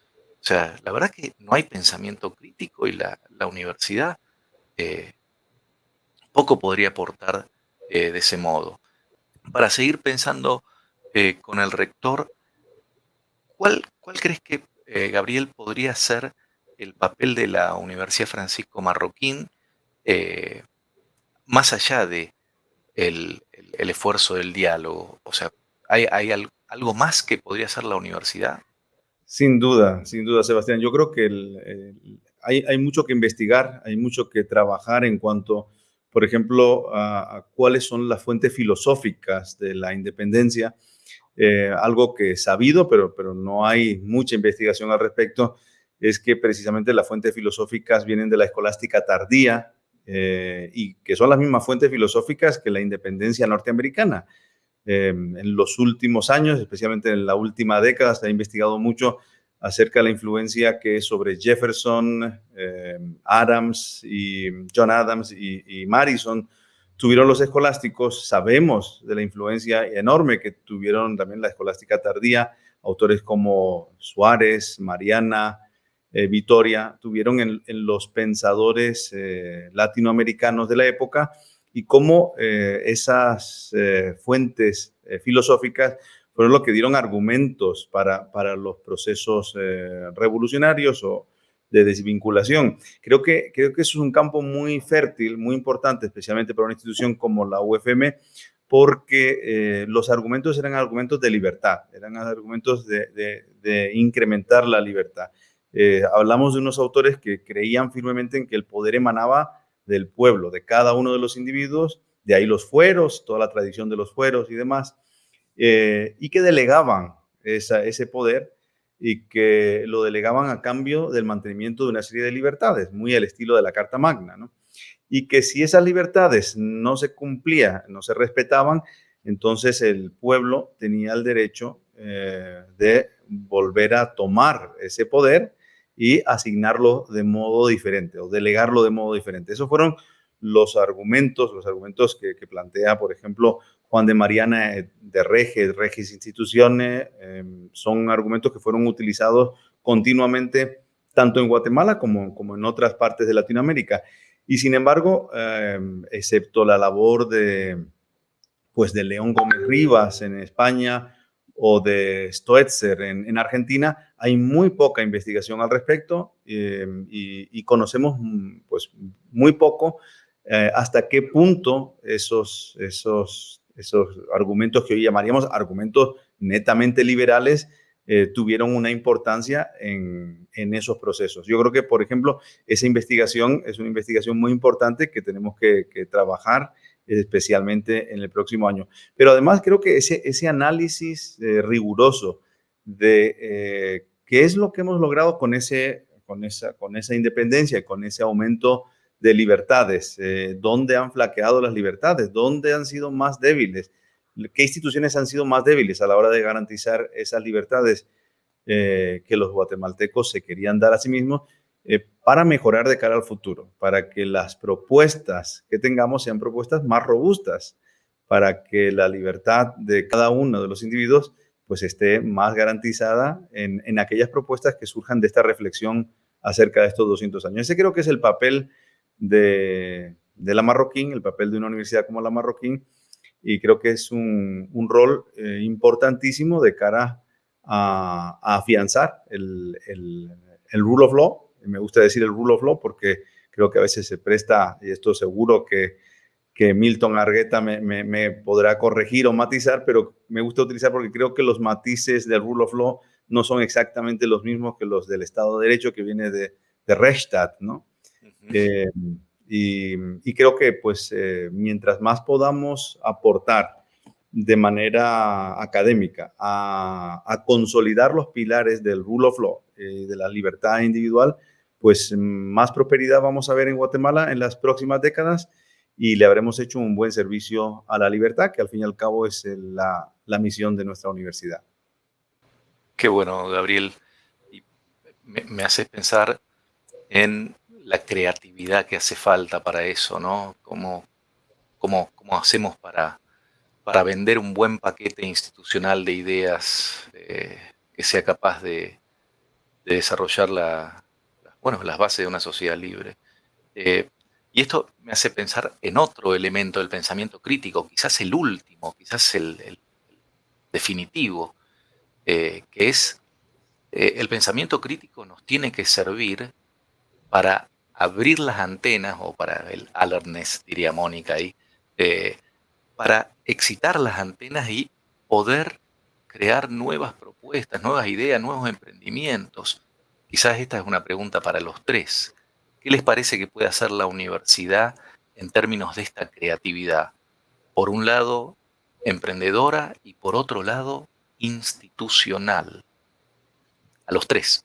sea, la verdad que no hay pensamiento crítico y la, universidad eh, poco podría aportar eh, de ese modo. Para seguir pensando eh, con el rector, ¿cuál, crees que Gabriel podría ser el papel de la Universidad Francisco Marroquín, más allá de el, esfuerzo del diálogo? O sea, ¿hay, algo más que podría hacer la universidad? Sin duda, sin duda, Sebastián. Yo creo que hay, mucho que investigar, hay mucho que trabajar en cuanto, por ejemplo, a, cuáles son las fuentes filosóficas de la independencia. Eh, algo que es sabido, pero, pero no hay mucha investigación al respecto, es que precisamente las fuentes filosóficas vienen de la escolástica tardía eh, y que son las mismas fuentes filosóficas que la independencia norteamericana. Eh, en los últimos años, especialmente en la última década, se ha investigado mucho acerca de la influencia que sobre Jefferson, eh, Adams y John Adams y, y Madison tuvieron los escolásticos. Sabemos de la influencia enorme que tuvieron también la escolástica tardía, autores como Suárez, Mariana, eh, Vitoria tuvieron en, los pensadores eh, latinoamericanos de la época y cómo eh, esas fuentes filosóficas fueron lo que dieron argumentos para, para los procesos revolucionarios o de desvinculación. Creo que, creo que es un campo muy fértil, muy importante, especialmente para una institución como la UFM, porque los argumentos eran argumentos de libertad, eran argumentos de, de incrementar la libertad. Eh, hablamos de unos autores que creían firmemente en que el poder emanaba del pueblo, de cada uno de los individuos, de ahí los fueros, toda la tradición de los fueros y demás, eh, y que delegaban ese poder y que lo delegaban a cambio del mantenimiento de una serie de libertades, muy al estilo de la Carta Magna, ¿no? Y que si esas libertades no se cumplían, no se respetaban, entonces el pueblo tenía el derecho eh, de volver a tomar ese poder y asignarlo de modo diferente o delegarlo de modo diferente. Esos fueron los argumentos, los argumentos que, plantea, por ejemplo, Juan de Mariana de Rege, Regis Instituciones, em, son argumentos que fueron utilizados continuamente tanto en Guatemala como, como en otras partes de Latinoamérica. Y sin embargo, em, excepto la labor de, pues, de León Gómez Rivas en España o de Stoetzer en, Argentina, hay muy poca investigación al respecto em, y, conocemos pues, muy poco eh, hasta qué punto esos, esos, esos argumentos que hoy llamaríamos argumentos netamente liberales eh, tuvieron una importancia en, en, esos procesos. Yo creo que, por ejemplo, esa investigación es una investigación muy importante que tenemos que, trabajar especialmente en el próximo año. Pero además creo que ese, ese análisis eh, riguroso de qué es lo que hemos logrado con, ese, con, esa, con esa independencia, con ese aumento de libertades, eh, dónde han flaqueado las libertades, dónde han sido más débiles, qué instituciones han sido más débiles a la hora de garantizar esas libertades eh, que los guatemaltecos se querían dar a sí mismos eh, para mejorar de cara al futuro, para que las propuestas que tengamos sean propuestas más robustas, para que la libertad de cada uno de los individuos pues esté más garantizada en, en aquellas propuestas que surjan de esta reflexión acerca de estos 200 años. Ese creo que es el papel de, la Marroquín, el papel de una universidad como la Marroquín, y creo que es un, rol eh, importantísimo de cara a, afianzar el, rule of law. Me gusta decir el rule of law porque creo que a veces se presta, y esto seguro que, que Milton Argueta me, me, podrá corregir o matizar, pero me gusta utilizar porque creo que los matices del rule of law no son exactamente los mismos que los del Estado de Derecho que viene de, de Rechtsstaat, ¿no? Eh, y, creo que pues eh, mientras más podamos aportar de manera académica a, consolidar los pilares del rule of law, eh, de la libertad individual, pues más prosperidad vamos a ver en Guatemala en las próximas décadas y le habremos hecho un buen servicio a la libertad, que al fin y al cabo es la, misión de nuestra universidad. Qué bueno, Gabriel. Me, me hace pensar en la creatividad que hace falta para eso, ¿no? ¿Cómo, cómo, cómo hacemos para, para vender un buen paquete institucional de ideas eh, que sea capaz de, desarrollar la, bueno, las bases de una sociedad libre? Eh, y esto me hace pensar en otro elemento del pensamiento crítico, quizás el último, quizás el, definitivo, eh, que es el pensamiento crítico nos tiene que servir para abrir las antenas, o para el alertness, diría Mónica ahí, eh, para excitar las antenas y poder crear nuevas propuestas, nuevas ideas, nuevos emprendimientos. Quizás esta es una pregunta para los tres. ¿Qué les parece que puede hacer la universidad en términos de esta creatividad? Por un lado, emprendedora y por otro lado, institucional. A los tres.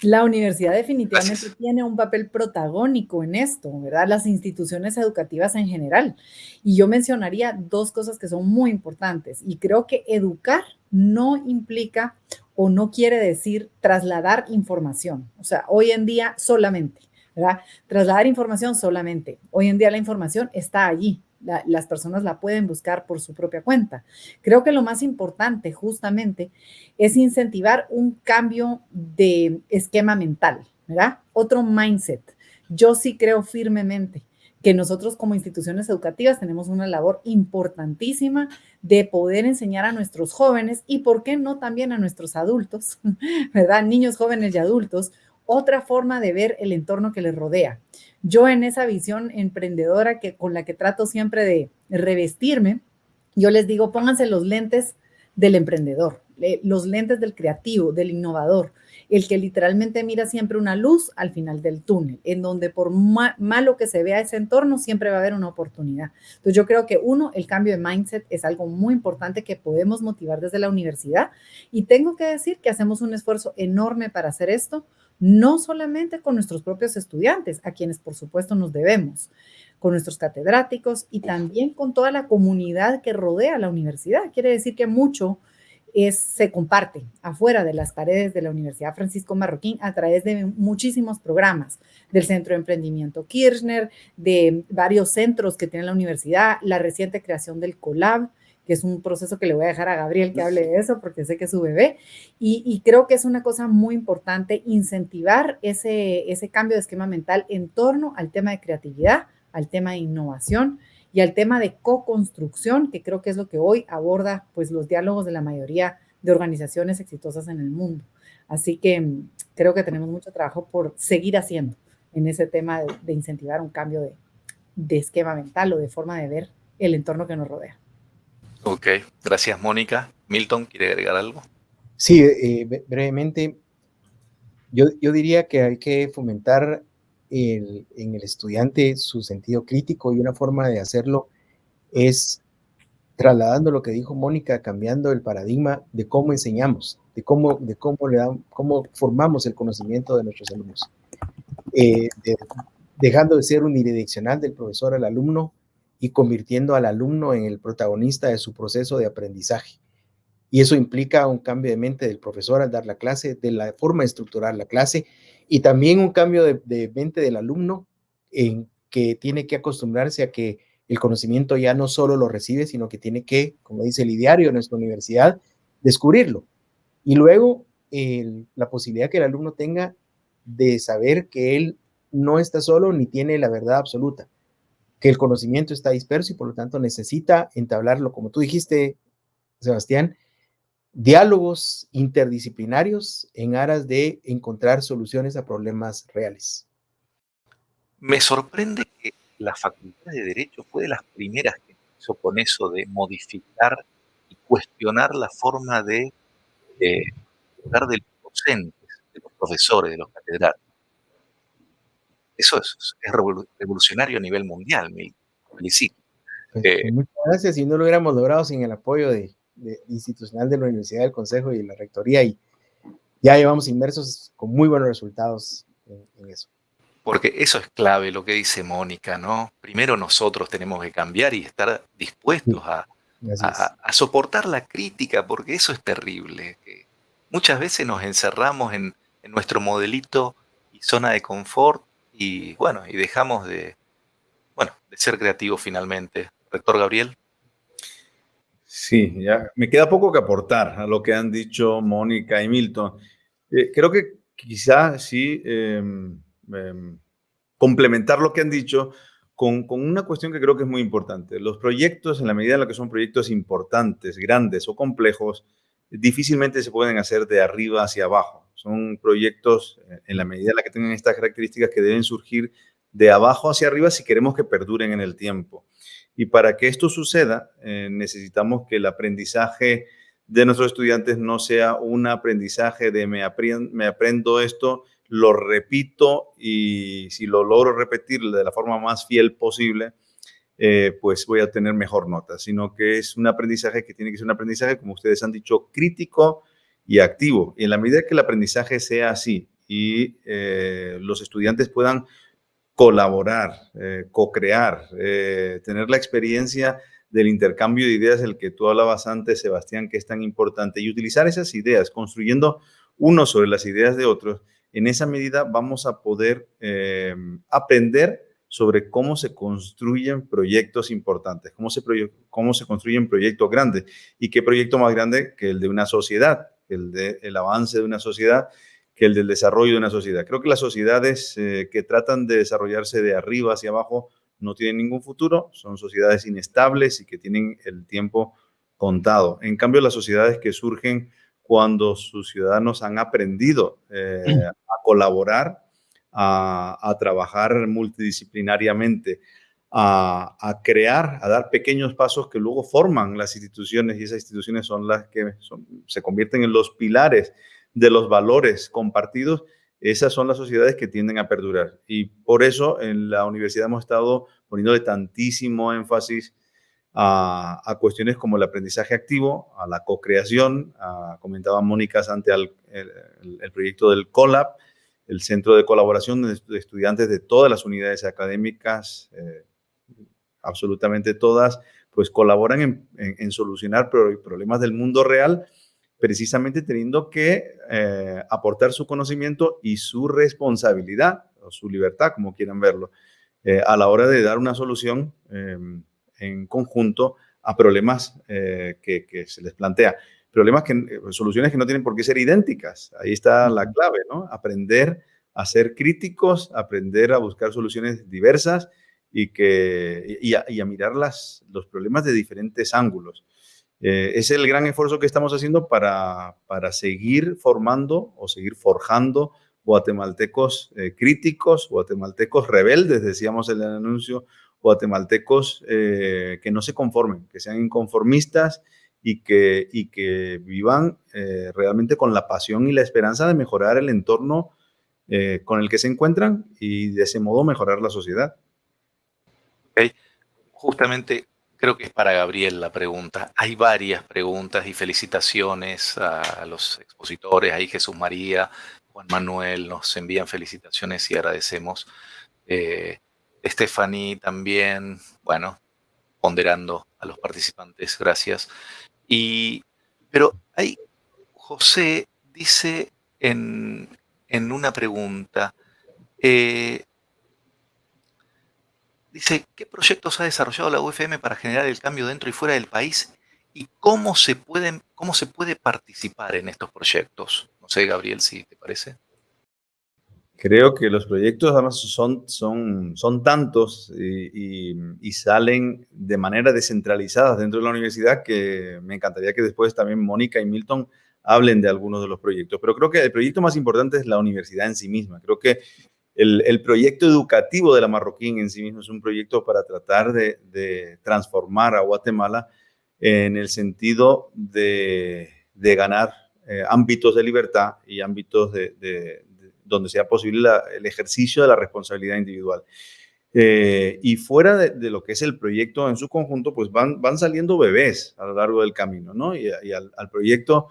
La universidad definitivamente tiene un papel protagónico en esto, ¿verdad? Las instituciones educativas en general. Y yo mencionaría dos cosas que son muy importantes. Y creo que educar no implica o no quiere decir trasladar información. O sea, hoy en día solamente, ¿verdad? Trasladar información solamente. Hoy en día la información está allí, las personas la pueden buscar por su propia cuenta. Creo que lo más importante justamente es incentivar un cambio de esquema mental, ¿verdad? Otro mindset. Yo sí creo firmemente que nosotros como instituciones educativas tenemos una labor importantísima de poder enseñar a nuestros jóvenes y, ¿por qué no también a nuestros adultos, ¿verdad? Niños, jóvenes y adultos, otra forma de ver el entorno que les rodea. Yo en esa visión emprendedora que, con la que trato siempre de revestirme, yo les digo, pónganse los lentes del emprendedor, los lentes del creativo, del innovador, el que literalmente mira siempre una luz al final del túnel, en donde por malo que se vea ese entorno, siempre va a haber una oportunidad. Entonces yo creo que uno, el cambio de mindset es algo muy importante que podemos motivar desde la universidad y tengo que decir que hacemos un esfuerzo enorme para hacer esto no solamente con nuestros propios estudiantes, a quienes por supuesto nos debemos, con nuestros catedráticos y también con toda la comunidad que rodea la universidad. Quiere decir que mucho es, se comparte afuera de las paredes de la Universidad Francisco Marroquín a través de muchísimos programas del Centro de Emprendimiento Kirchner, de varios centros que tiene la universidad, la reciente creación del COLAB, que es un proceso que le voy a dejar a Gabriel que hable de eso, porque sé que es su bebé, y, creo que es una cosa muy importante incentivar ese, ese cambio de esquema mental en torno al tema de creatividad, al tema de innovación y al tema de co-construcción, que creo que es lo que hoy aborda pues los diálogos de la mayoría de organizaciones exitosas en el mundo. Así que mm, creo que tenemos mucho trabajo por seguir haciendo en ese tema de, incentivar un cambio de, de esquema mental o de forma de ver el entorno que nos rodea. Ok, gracias Mónica. Milton, ¿quiere agregar algo? Sí, eh, brevemente, yo, yo, diría que hay que fomentar en el estudiante su sentido crítico y una forma de hacerlo es trasladando lo que dijo Mónica, cambiando el paradigma de cómo enseñamos, de cómo, de cómo, le dan, cómo formamos el conocimiento de nuestros alumnos. Eh, dejando de ser unidireccional del profesor al alumno y convirtiendo al alumno en el protagonista de su proceso de aprendizaje. Y eso implica un cambio de mente del profesor al dar la clase, de la forma de estructurar la clase y también un cambio de, mente del alumno en que tiene que acostumbrarse a que el conocimiento ya no solo lo recibe, sino que tiene que, como dice el ideario de nuestra universidad, descubrirlo. Y luego la posibilidad que el alumno tenga de saber que él no está solo ni tiene la verdad absoluta, que el conocimiento está disperso y por lo tanto necesita entablarlo, como tú dijiste, Sebastián, diálogos interdisciplinarios en aras de encontrar soluciones a problemas reales. Me sorprende que la Facultad de Derecho fue de las primeras que hizo con eso de modificar y cuestionar la forma de eh, hablar de los docentes, de los profesores, de los catedráticos. Eso es, revolucionario a nivel mundial, me felicito. Pues, eh, muchas gracias. Y no lo hubiéramos logrado sin el apoyo de, institucional de la Universidad del Consejo y la Rectoría. Y ya llevamos inmersos con muy buenos resultados en, eso. Porque eso es clave, lo que dice Mónica, ¿no? Primero nosotros tenemos que cambiar y estar dispuestos a, soportar la crítica, porque eso es terrible. muchas veces nos encerramos en, en nuestro modelito y zona de confort y bueno, y dejamos de, bueno, de ser creativos finalmente. Rector Gabriel. Sí, ya me queda poco que aportar a lo que han dicho Mónica y Milton. Eh, creo que quizá sí em, em, complementar lo que han dicho con, con, una cuestión que creo que es muy importante. Los proyectos, en la medida en la que son proyectos importantes, grandes o complejos, difícilmente se pueden hacer de arriba hacia abajo. Son proyectos, eh, en la medida en la que tengan estas características, que deben surgir de abajo hacia arriba si queremos que perduren en el tiempo. Y para que esto suceda, eh, necesitamos que el aprendizaje de nuestros estudiantes no sea un aprendizaje de me, aprendo esto, lo repito y si lo logro repetir de la forma más fiel posible, eh, pues voy a tener mejor nota, sino que es un aprendizaje que tiene que ser un aprendizaje, como ustedes han dicho, crítico, y activo. Y en la medida que el aprendizaje sea así y eh, los estudiantes puedan colaborar, eh, co-crear, eh, tener la experiencia del intercambio de ideas del que tú hablabas antes, Sebastián, que es tan importante, y utilizar esas ideas, construyendo uno sobre las ideas de otros, en esa medida vamos a poder aprender sobre cómo se construyen proyectos importantes, cómo se, cómo se construyen proyectos grandes y qué proyecto más grande que el de una sociedad, el del avance de una sociedad que el del desarrollo de una sociedad. Creo que las sociedades eh, que tratan de desarrollarse de arriba hacia abajo no tienen ningún futuro, son sociedades inestables y que tienen el tiempo contado. En cambio, las sociedades que surgen cuando sus ciudadanos han aprendido eh, a colaborar, a, a, trabajar multidisciplinariamente, a, crear, a dar pequeños pasos que luego forman las instituciones y esas instituciones son las que se convierten en los pilares de los valores compartidos. Esas son las sociedades que tienden a perdurar. Y por eso en la universidad hemos estado poniéndole tantísimo énfasis a, cuestiones como el aprendizaje activo, a la co-creación. Comentaba Mónica ante el, el, proyecto del COLAB, el Centro de Colaboración de Estudiantes de todas las unidades académicas, eh, absolutamente todas, pues colaboran en, solucionar problemas del mundo real precisamente teniendo que eh, aportar su conocimiento y su responsabilidad o su libertad, como quieran verlo, eh, a la hora de dar una solución em, en conjunto a problemas eh, que, que, se les plantea. Problemas que, soluciones que no tienen por qué ser idénticas. Ahí está la clave, ¿no? Aprender a ser críticos, aprender a buscar soluciones diversas y, que, y, a, mirar las, los problemas de diferentes ángulos. Eh, es el gran esfuerzo que estamos haciendo para, para seguir formando o seguir forjando guatemaltecos eh, críticos, guatemaltecos rebeldes, decíamos en el anuncio, guatemaltecos eh, que no se conformen, que sean inconformistas y que, y que vivan realmente con la pasión y la esperanza de mejorar el entorno con el que se encuentran y de ese modo mejorar la sociedad. Justamente Creo que es para Gabriel la pregunta. Hay varias preguntas y felicitaciones a los expositores. Ahí Jesús María, Juan Manuel nos envían felicitaciones y agradecemos. Eh, Stephanie también, bueno, ponderando a los participantes, gracias. Y, pero hay, José dice en, en una pregunta, eh, Dice, ¿qué proyectos ha desarrollado la UFM para generar el cambio dentro y fuera del país? ¿Y cómo se, pueden, cómo se puede participar en estos proyectos? No sé, Gabriel, si te parece. Creo que los proyectos además son, son, son tantos y, y, salen de manera descentralizada dentro de la universidad que me encantaría que después también Mónica y Milton hablen de algunos de los proyectos. Pero creo que el proyecto más importante es la universidad en sí misma. Creo que el, proyecto educativo de la Marroquín en sí mismo es un proyecto para tratar de, transformar a Guatemala en el sentido de, ganar eh, ámbitos de libertad y ámbitos de, donde sea posible el ejercicio de la responsabilidad individual. Eh, y fuera de, lo que es el proyecto en su conjunto, pues van, van saliendo bebés a lo largo del camino, ¿no? Y, al, proyecto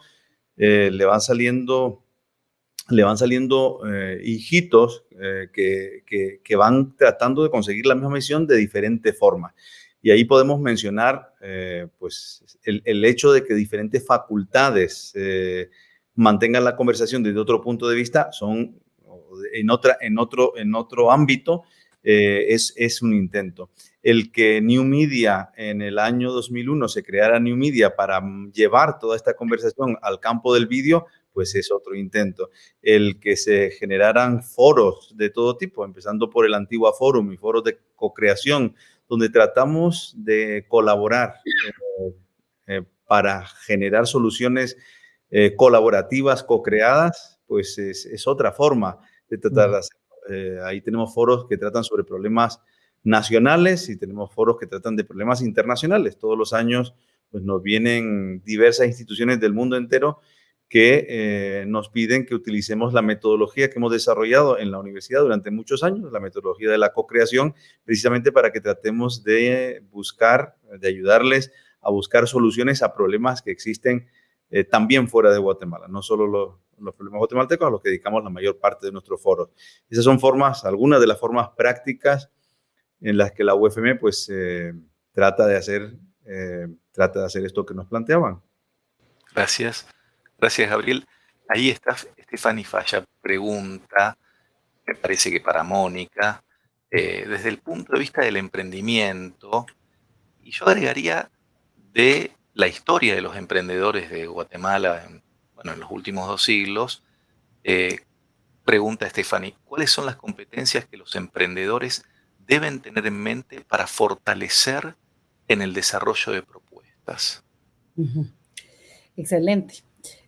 eh, le van saliendo le van saliendo eh, hijitos eh, que, que, van tratando de conseguir la misma misión de diferente forma. Y ahí podemos mencionar eh, pues, el, el, hecho de que diferentes facultades mantengan la conversación desde otro punto de vista, son en, otra, en, otro, en otro ámbito, es, es un intento. El que New Media en el año 2001 se creara New Media para llevar toda esta conversación al campo del vídeo, pues es otro intento. El que se generaran foros de todo tipo, empezando por el antiguo Forum y foros de co-creación, donde tratamos de colaborar eh, eh, para generar soluciones eh, colaborativas, co-creadas, pues es, otra forma de tratar de hacerlo. ahí tenemos foros que tratan sobre problemas nacionales y tenemos foros que tratan de problemas internacionales. Todos los años pues, nos vienen diversas instituciones del mundo entero que eh, nos piden que utilicemos la metodología que hemos desarrollado en la universidad durante muchos años, la metodología de la co-creación, precisamente para que tratemos de buscar, de ayudarles a buscar soluciones a problemas que existen eh, también fuera de Guatemala, no solo los, problemas guatemaltecos a los que dedicamos la mayor parte de nuestros foros. Esas son formas, algunas de las formas prácticas en las que la UFM pues eh, trata de hacer, trata de hacer esto que nos planteaban. Gracias. Gracias, Gabriel. Ahí está Stephanie Falla, pregunta, me parece que para Mónica, eh, desde el punto de vista del emprendimiento, y yo agregaría de la historia de los emprendedores de Guatemala en, bueno, en los últimos dos siglos, eh, pregunta Stephanie, ¿cuáles son las competencias que los emprendedores deben tener en mente para fortalecer en el desarrollo de propuestas? Excelente.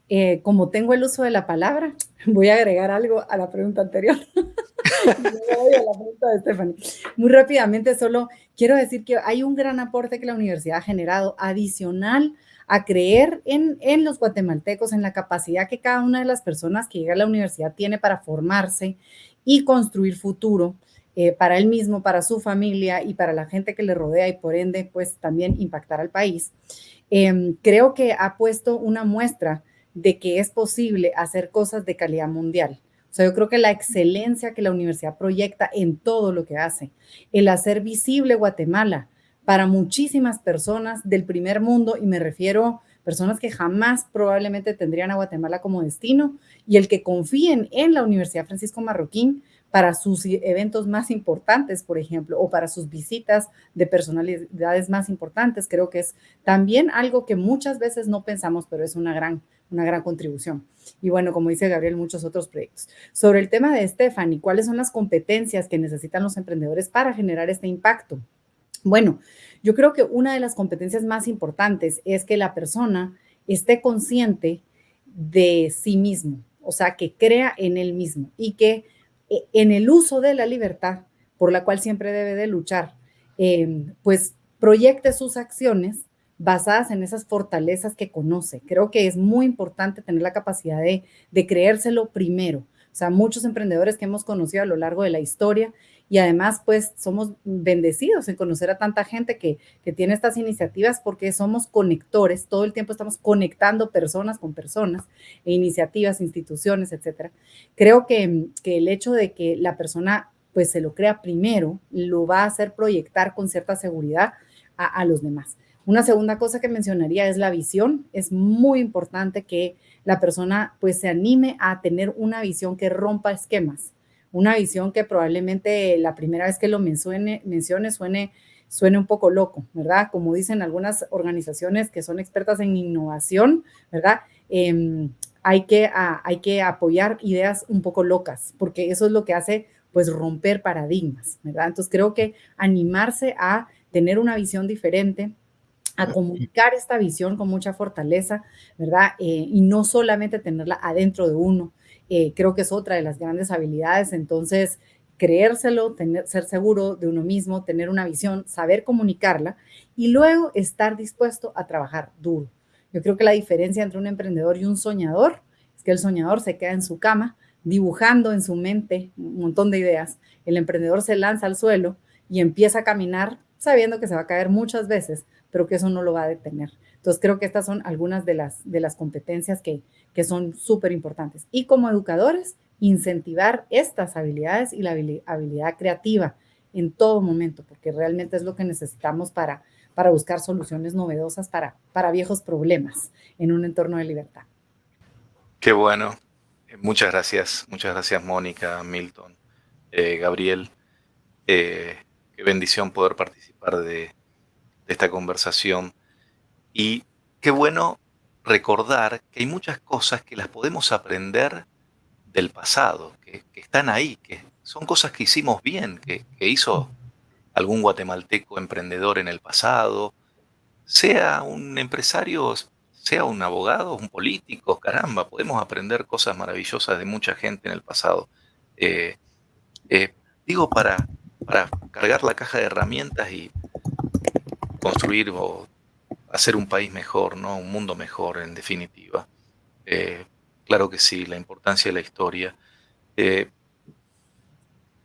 Eh, como tengo el uso de la palabra, voy a agregar algo a la pregunta anterior. Muy rápidamente, solo quiero decir que hay un gran aporte que la universidad ha generado adicional a creer en, en los guatemaltecos, en la capacidad que cada una de las personas que llega a la universidad tiene para formarse y construir futuro. Eh, para él mismo, para su familia y para la gente que le rodea y por ende, pues también impactar al país. Em, creo que ha puesto una muestra de que es posible hacer cosas de calidad mundial. O sea, yo creo que la excelencia que la universidad proyecta en todo lo que hace, el hacer visible Guatemala para muchísimas personas del primer mundo, y me refiero personas que jamás probablemente tendrían a Guatemala como destino y el que confíen en la Universidad Francisco Marroquín para sus eventos más importantes, por ejemplo, o para sus visitas de personalidades más importantes. Creo que es también algo que muchas veces no pensamos, pero es una gran, una gran contribución. Y bueno, como dice Gabriel, muchos otros proyectos. Sobre el tema de Stephanie, ¿cuáles son las competencias que necesitan los emprendedores para generar este impacto? Bueno, yo creo que una de las competencias más importantes es que la persona esté consciente de sí mismo, o sea, que crea en él mismo y que e, en el uso de la libertad, por la cual siempre debe de luchar, em, pues proyecte sus acciones basadas en esas fortalezas que conoce. Creo que es muy importante tener la capacidad de, creérselo primero. O sea, muchos emprendedores que hemos conocido a lo largo de la historia y además pues somos bendecidos en conocer a tanta gente que, tiene estas iniciativas porque somos conectores, todo el tiempo estamos conectando personas con personas, e iniciativas, instituciones, etcétera. Creo que, el hecho de que la persona pues se lo crea primero, lo va a hacer proyectar con cierta seguridad a los demás. Una segunda cosa que mencionaría es la visión. Es muy importante que la persona pues se anime a tener una visión que rompa esquemas, una visión que probablemente la primera vez que lo mencione, mencione suene, suene un poco loco, ¿verdad? Como dicen algunas organizaciones que son expertas en innovación, ¿verdad? Em, hay, que, hay que apoyar ideas un poco locas, porque eso es lo que hace pues romper paradigmas, ¿verdad? Entonces creo que animarse a tener una visión diferente, a comunicar esta visión con mucha fortaleza, ¿verdad? Eh, y no solamente tenerla adentro de uno, eh, creo que es otra de las grandes habilidades. Entonces, creérselo, tener, ser seguro de uno mismo, tener una visión, saber comunicarla y luego estar dispuesto a trabajar duro. Yo creo que la diferencia entre un emprendedor y un soñador es que el soñador se queda en su cama dibujando en su mente un montón de ideas. El emprendedor se lanza al suelo y empieza a caminar sabiendo que se va a caer muchas veces, pero que eso no lo va a detener. Entonces, creo que estas son algunas de las, de las competencias que, que son súper importantes. Y como educadores, incentivar estas habilidades y la habilidad creativa en todo momento, porque realmente es lo que necesitamos para, para buscar soluciones novedosas para, para viejos problemas en un entorno de libertad. Qué bueno. Muchas gracias. Muchas gracias, Mónica, Milton, eh, Gabriel. Eh, qué bendición poder participar de, de esta conversación. Y qué bueno recordar que hay muchas cosas que las podemos aprender del pasado, que, están ahí, que son cosas que hicimos bien, que, hizo algún guatemalteco emprendedor en el pasado, sea un empresario, sea un abogado, un político, caramba, podemos aprender cosas maravillosas de mucha gente en el pasado. Eh, eh, digo, para, para cargar la caja de herramientas y construir o hacer un país mejor, ¿no? Un mundo mejor, en definitiva. Eh, claro que sí, la importancia de la historia. Eh,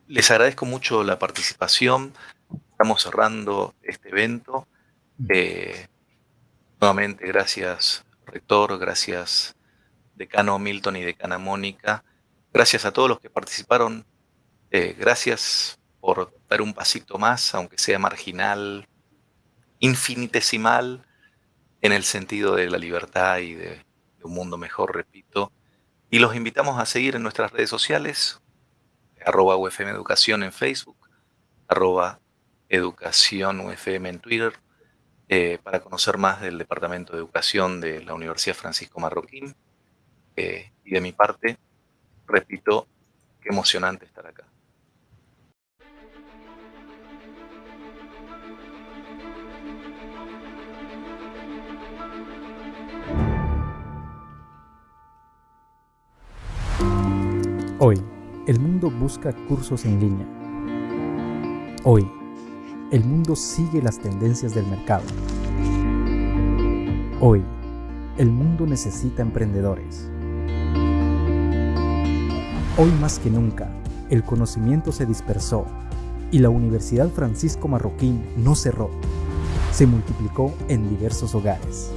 les agradezco mucho la participación. Estamos cerrando este evento. Eh, nuevamente, gracias, rector, gracias, decano Milton y decana Mónica. Gracias a todos los que participaron. gracias por dar un pasito más, aunque sea marginal, infinitesimal, en el sentido de la libertad y de, un mundo mejor, repito. Y los invitamos a seguir en nuestras redes sociales, arroba UFM Educación en Facebook, arroba Educación UFM en Twitter, eh, para conocer más del Departamento de Educación de la Universidad Francisco Marroquín. Eh, y de mi parte, repito, qué emocionante estar acá. Hoy, el mundo busca cursos en línea. Hoy, el mundo sigue las tendencias del mercado. Hoy, el mundo necesita emprendedores. Hoy más que nunca, el conocimiento se dispersó y la Universidad Francisco Marroquín no cerró. Se multiplicó en diversos hogares.